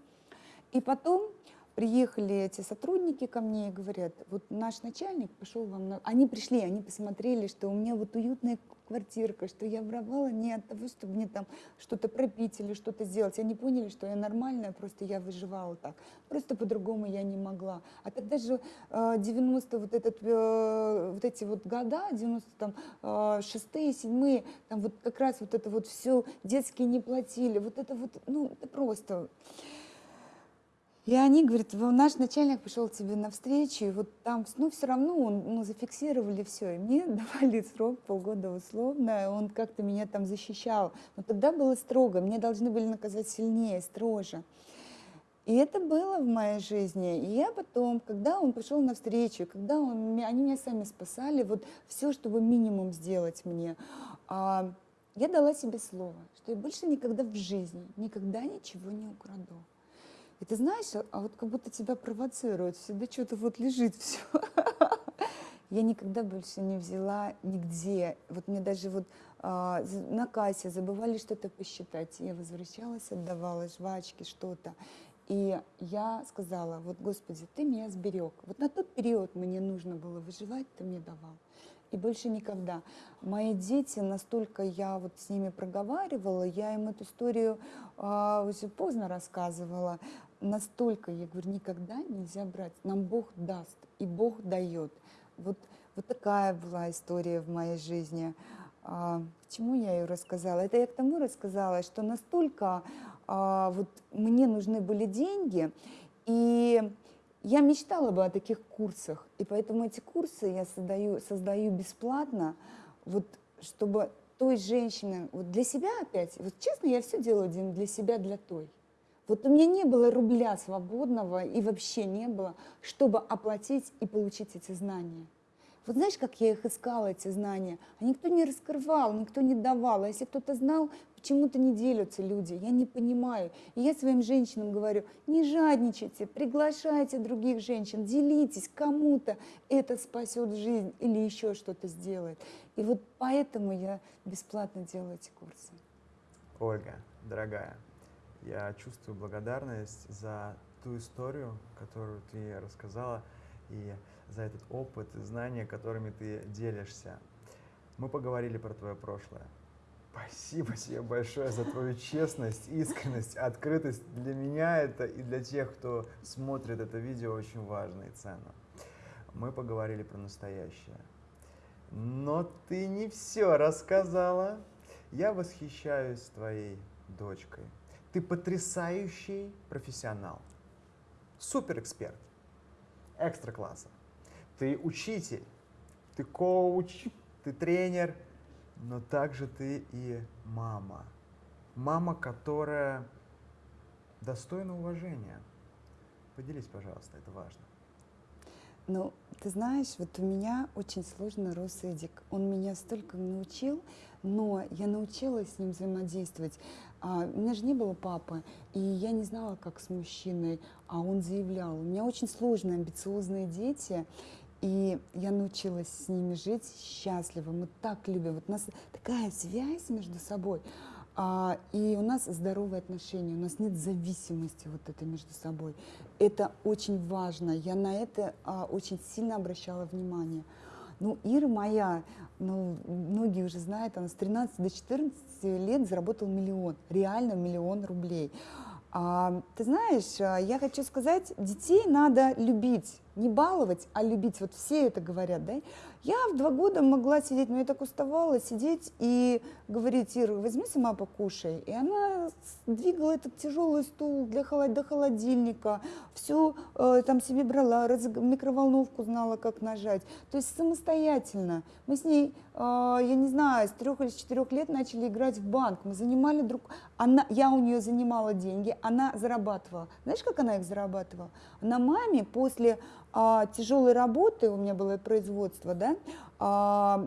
И потом приехали эти сотрудники ко мне и говорят, вот наш начальник пошел вам на... Они пришли, они посмотрели, что у меня вот уютная квартирка, что я воровала не от того, чтобы мне там что-то пропить или что-то сделать. Они поняли, что я нормальная, просто я выживала так. Просто по-другому я не могла. А тогда же 90 э, вот, этот, э, вот эти вот года, 90 там э, шестые, седьмые, там вот как раз вот это вот все детские не платили. Вот это вот, ну, это просто... И они говорят, наш начальник пришел тебе навстречу, и вот там, ну, все равно он, ну, зафиксировали все, и мне давали срок полгода условно, он как-то меня там защищал. Но тогда было строго, мне должны были наказать сильнее, строже. И это было в моей жизни. И я потом, когда он пришел навстречу, когда он, они меня сами спасали, вот все, чтобы минимум сделать мне, а, я дала себе слово, что я больше никогда в жизни, никогда ничего не украду. И ты знаешь, а, а вот как будто тебя провоцируют, всегда что-то вот лежит все. Я никогда больше не взяла нигде. Вот мне даже вот а, на кассе забывали что-то посчитать. Я возвращалась, отдавала жвачки, что-то. И я сказала, вот, Господи, Ты меня сберег. Вот на тот период мне нужно было выживать, Ты мне давал и больше никогда. Мои дети, настолько я вот с ними проговаривала, я им эту историю э, уже поздно рассказывала, настолько, я говорю, никогда нельзя брать, нам Бог даст, и Бог дает. Вот, вот такая была история в моей жизни. А, к чему я ее рассказала? Это я к тому рассказала, что настолько а, вот мне нужны были деньги, и я мечтала бы о таких курсах, и поэтому эти курсы я создаю, создаю бесплатно, вот чтобы той женщине, вот для себя опять, вот честно, я все делаю для себя, для той. Вот у меня не было рубля свободного и вообще не было, чтобы оплатить и получить эти знания. Вот знаешь, как я их искала, эти знания? А никто не раскрывал, никто не давал. А если кто-то знал, почему-то не делятся люди. Я не понимаю. И я своим женщинам говорю, не жадничайте, приглашайте других женщин, делитесь, кому-то это спасет жизнь или еще что-то сделает. И вот поэтому я бесплатно делаю эти курсы. Ольга, дорогая, я чувствую благодарность за ту историю, которую ты рассказала. И за этот опыт и знания, которыми ты делишься. Мы поговорили про твое прошлое, Спасибо тебе большое за твою честность, искренность, открытость. Для меня это и для тех, кто смотрит это видео, очень важно и ценно. Мы поговорили про настоящее. Но ты не все рассказала. Я восхищаюсь твоей дочкой. Ты потрясающий профессионал, суперэксперт, экстра класса. Ты учитель, ты коуч, ты тренер, но также ты и мама. Мама, которая достойна уважения. Поделись, пожалуйста, это важно. Ну, ты знаешь, вот у меня очень сложно рос Эдик. Он меня столько научил, но я научилась с ним взаимодействовать. А, у меня же не было папы, и я не знала, как с мужчиной, а он заявлял. У меня очень сложные, амбициозные дети, и я научилась с ними жить счастливо. Мы так любим. Вот у нас такая связь между собой. А, и у нас здоровые отношения, у нас нет зависимости вот этой между собой. Это очень важно. Я на это а, очень сильно обращала внимание. Ну, Ира моя, ну, многие уже знают, она с 13 до 14 лет заработала миллион, реально миллион рублей. А, ты знаешь, а, я хочу сказать, детей надо любить, не баловать, а любить. Вот все это говорят, да? Я в два года могла сидеть, но я так уставала, сидеть и говорить, Ира, возьми сама покушай. И она двигала этот тяжелый стул для холод... до холодильника, все э, там себе брала, раз... микроволновку знала, как нажать. То есть самостоятельно. Мы с ней, э, я не знаю, с трех или с четырех лет начали играть в банк. Мы занимали друг... Она... Я у нее занимала деньги, она зарабатывала. Знаешь, как она их зарабатывала? Она маме после а, тяжелой работы, у меня было производство, да, а,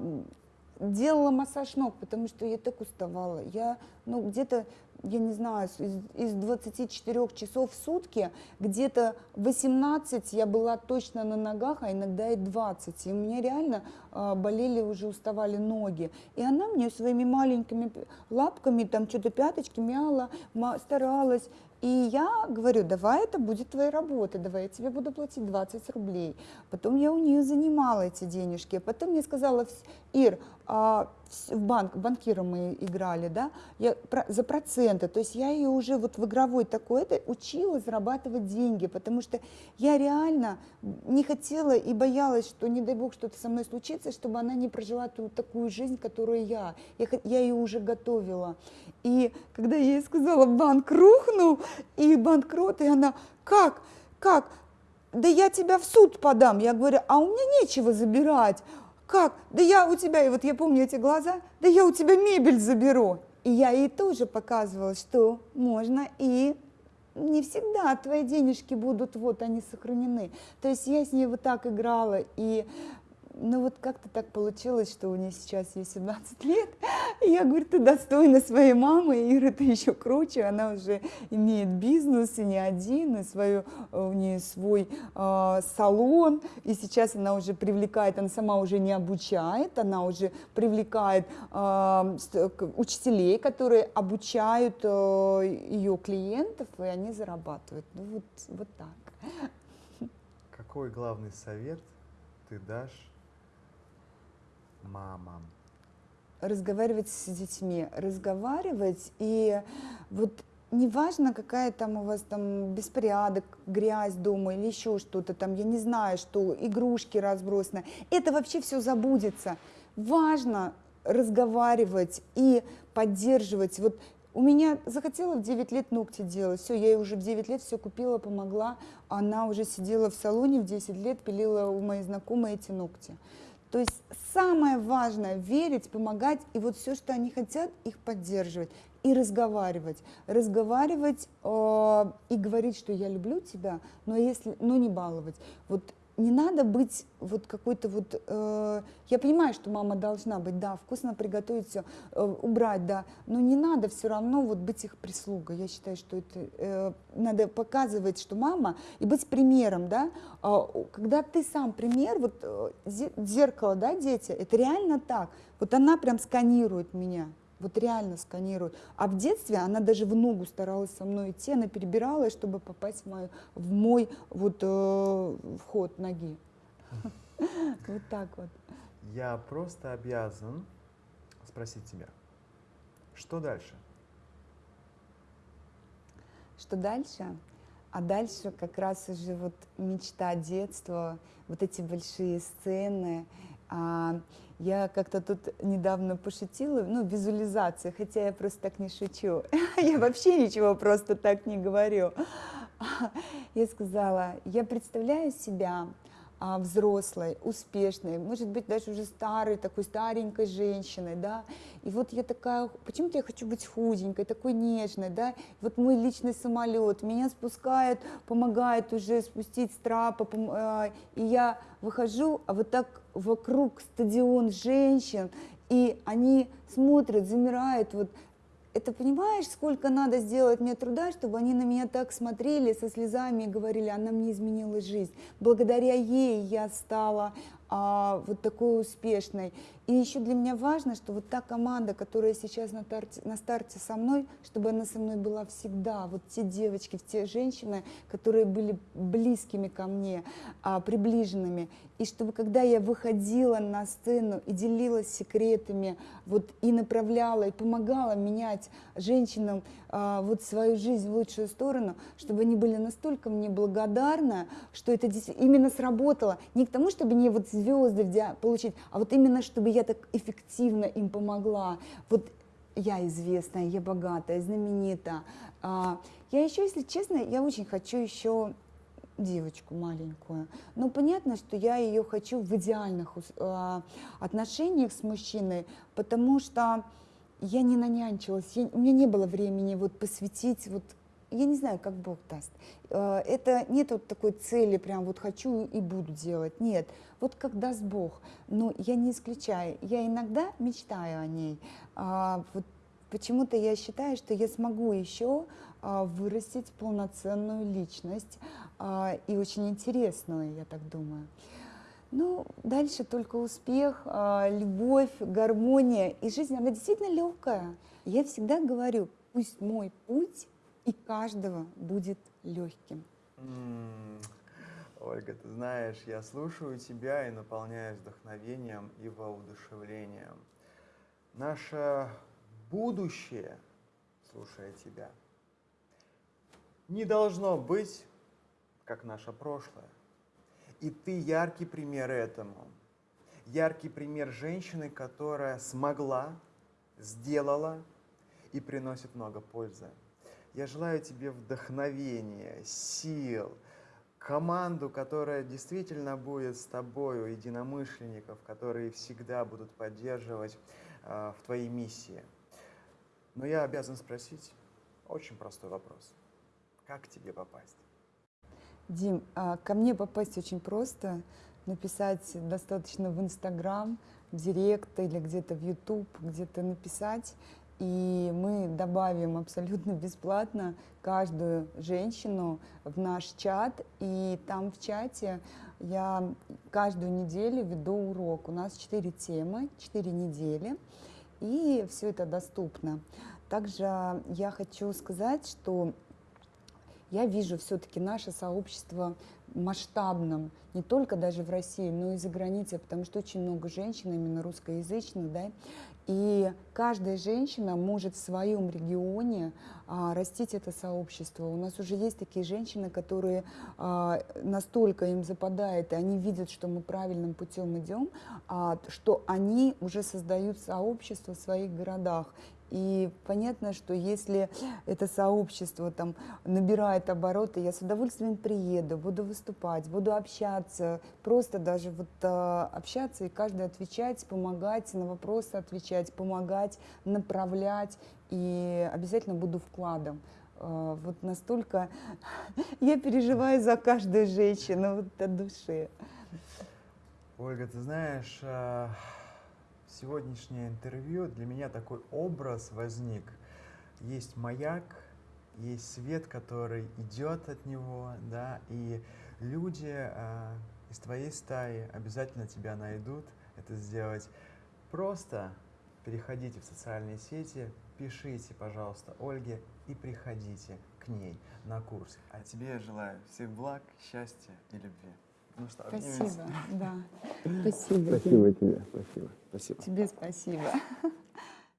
делала массаж ног, потому что я так уставала. Я, ну, где-то, я не знаю, из, из 24 часов в сутки, где-то 18 я была точно на ногах, а иногда и 20. И у меня реально а, болели, уже уставали ноги. И она мне своими маленькими лапками, там что-то пяточки мяла, старалась. И я говорю, давай это будет твоя работа, давай я тебе буду платить 20 рублей. Потом я у нее занимала эти денежки. Потом мне сказала, Ир, а, в банк, банкиром мы играли, да, я, про, за проценты, то есть я ее уже вот в игровой такой это учила зарабатывать деньги, потому что я реально не хотела и боялась, что не дай бог что-то со мной случится, чтобы она не прожила ту такую жизнь, которую я, я, я ее уже готовила. И когда я ей сказала, банк рухнул, и банкрот, и она, как, как, да я тебя в суд подам. Я говорю, а у меня нечего забирать. Как? Да я у тебя, и вот я помню эти глаза, да я у тебя мебель заберу. И я ей тоже показывала, что можно и не всегда твои денежки будут, вот они сохранены. То есть я с ней вот так играла, и ну вот как-то так получилось, что у нее сейчас ей 17 лет. И я говорю, ты достойна своей мамы, Ира, ты еще круче. Она уже имеет бизнес, и не один, и свою, у нее свой э, салон. И сейчас она уже привлекает, она сама уже не обучает, она уже привлекает э, учителей, которые обучают э, ее клиентов, и они зарабатывают. Ну вот, вот так. Какой главный совет ты дашь мамам? Разговаривать с детьми, разговаривать и вот неважно, какая там у вас там беспорядок, грязь дома или еще что-то там, я не знаю, что игрушки разбросаны, это вообще все забудется. Важно разговаривать и поддерживать. Вот у меня захотела в 9 лет ногти делать, все, я ей уже в 9 лет все купила, помогла, она уже сидела в салоне в 10 лет, пилила у моей знакомой эти ногти. То есть самое важное – верить, помогать, и вот все, что они хотят, их поддерживать и разговаривать. Разговаривать э, и говорить, что я люблю тебя, но, если, но не баловать. Вот не надо быть вот какой-то вот... Э, я понимаю, что мама должна быть, да, вкусно приготовить все, э, убрать, да, но не надо все равно вот быть их прислугой. Я считаю, что это э, надо показывать, что мама, и быть примером, да. Э, когда ты сам пример, вот э, зеркало, да, дети, это реально так. Вот она прям сканирует меня вот реально сканирует. А в детстве она даже в ногу старалась со мной идти, она перебиралась, чтобы попасть в, мою, в мой вот э, вход ноги. Вот так вот. Я просто обязан спросить тебя. Что дальше? Что дальше? А дальше как раз уже вот мечта детства, вот эти большие сцены. А, я как-то тут недавно пошутила, ну, визуализация, хотя я просто так не шучу. я вообще ничего просто так не говорю. я сказала, я представляю себя взрослой, успешной, может быть, даже уже старой, такой старенькой женщиной, да, и вот я такая, почему-то я хочу быть худенькой, такой нежной, да, вот мой личный самолет, меня спускает, помогает уже спустить с трапа, а, и я выхожу, а вот так вокруг стадион женщин, и они смотрят, замирают, вот это понимаешь, сколько надо сделать мне труда, чтобы они на меня так смотрели со слезами и говорили, она мне изменила жизнь. Благодаря ей я стала а, вот такой успешной. И еще для меня важно, что вот та команда, которая сейчас на, тарте, на старте со мной, чтобы она со мной была всегда. Вот те девочки, те женщины, которые были близкими ко мне, а, приближенными. И чтобы когда я выходила на сцену и делилась секретами, вот и направляла, и помогала менять женщинам а, вот свою жизнь в лучшую сторону, чтобы они были настолько мне благодарны, что это именно сработало. Не к тому, чтобы не вот звезды получить, а вот именно, чтобы я так эффективно им помогла. Вот я известная, я богатая, знаменита. А, я еще, если честно, я очень хочу еще девочку маленькую. Но понятно, что я ее хочу в идеальных а, отношениях с мужчиной, потому что я не нанянчилась, я, у меня не было времени вот посвятить вот я не знаю, как Бог даст. А, это нет вот такой цели, прям вот хочу и буду делать. Нет, вот как даст Бог. Но я не исключаю. Я иногда мечтаю о ней. А, вот почему-то я считаю, что я смогу еще а, вырастить полноценную личность и очень интересную, я так думаю. Ну, дальше только успех, любовь, гармония. И жизнь, она действительно легкая. Я всегда говорю, пусть мой путь и каждого будет легким. Ольга, ты знаешь, я слушаю тебя и наполняюсь вдохновением и воодушевлением. Наше будущее, слушая тебя, не должно быть, как наше прошлое. И ты яркий пример этому. Яркий пример женщины, которая смогла, сделала и приносит много пользы. Я желаю тебе вдохновения, сил, команду, которая действительно будет с тобою, единомышленников, которые всегда будут поддерживать э, в твоей миссии. Но я обязан спросить очень простой вопрос. Как к тебе попасть? Дим, а ко мне попасть очень просто. Написать достаточно в Инстаграм, в Директ или где-то в Ютуб, где-то написать и мы добавим абсолютно бесплатно каждую женщину в наш чат. И там в чате я каждую неделю веду урок. У нас четыре темы, четыре недели, и все это доступно. Также я хочу сказать, что я вижу все-таки наше сообщество масштабным, не только даже в России, но и за границей, потому что очень много женщин, именно русскоязычных, да, и каждая женщина может в своем регионе а, растить это сообщество. У нас уже есть такие женщины, которые а, настолько им западает, и они видят, что мы правильным путем идем, а, что они уже создают сообщество в своих городах. И понятно, что если это сообщество там набирает обороты, я с удовольствием приеду, буду выступать, буду общаться, просто даже вот а, общаться и каждый отвечать, помогать, на вопросы отвечать, помогать, направлять, и обязательно буду вкладом. А, вот настолько я переживаю за каждую женщину вот от души. Ольга, ты знаешь, а, сегодняшнее интервью для меня такой образ возник. Есть маяк, есть свет, который идет от него, да, и люди э, из твоей стаи обязательно тебя найдут это сделать. Просто переходите в социальные сети, пишите, пожалуйста, Ольге и приходите к ней на курс. А тебе я желаю всех благ, счастья и любви. Ну что, Спасибо, да. Спасибо. Спасибо тебе, спасибо. Спасибо. Тебе спасибо.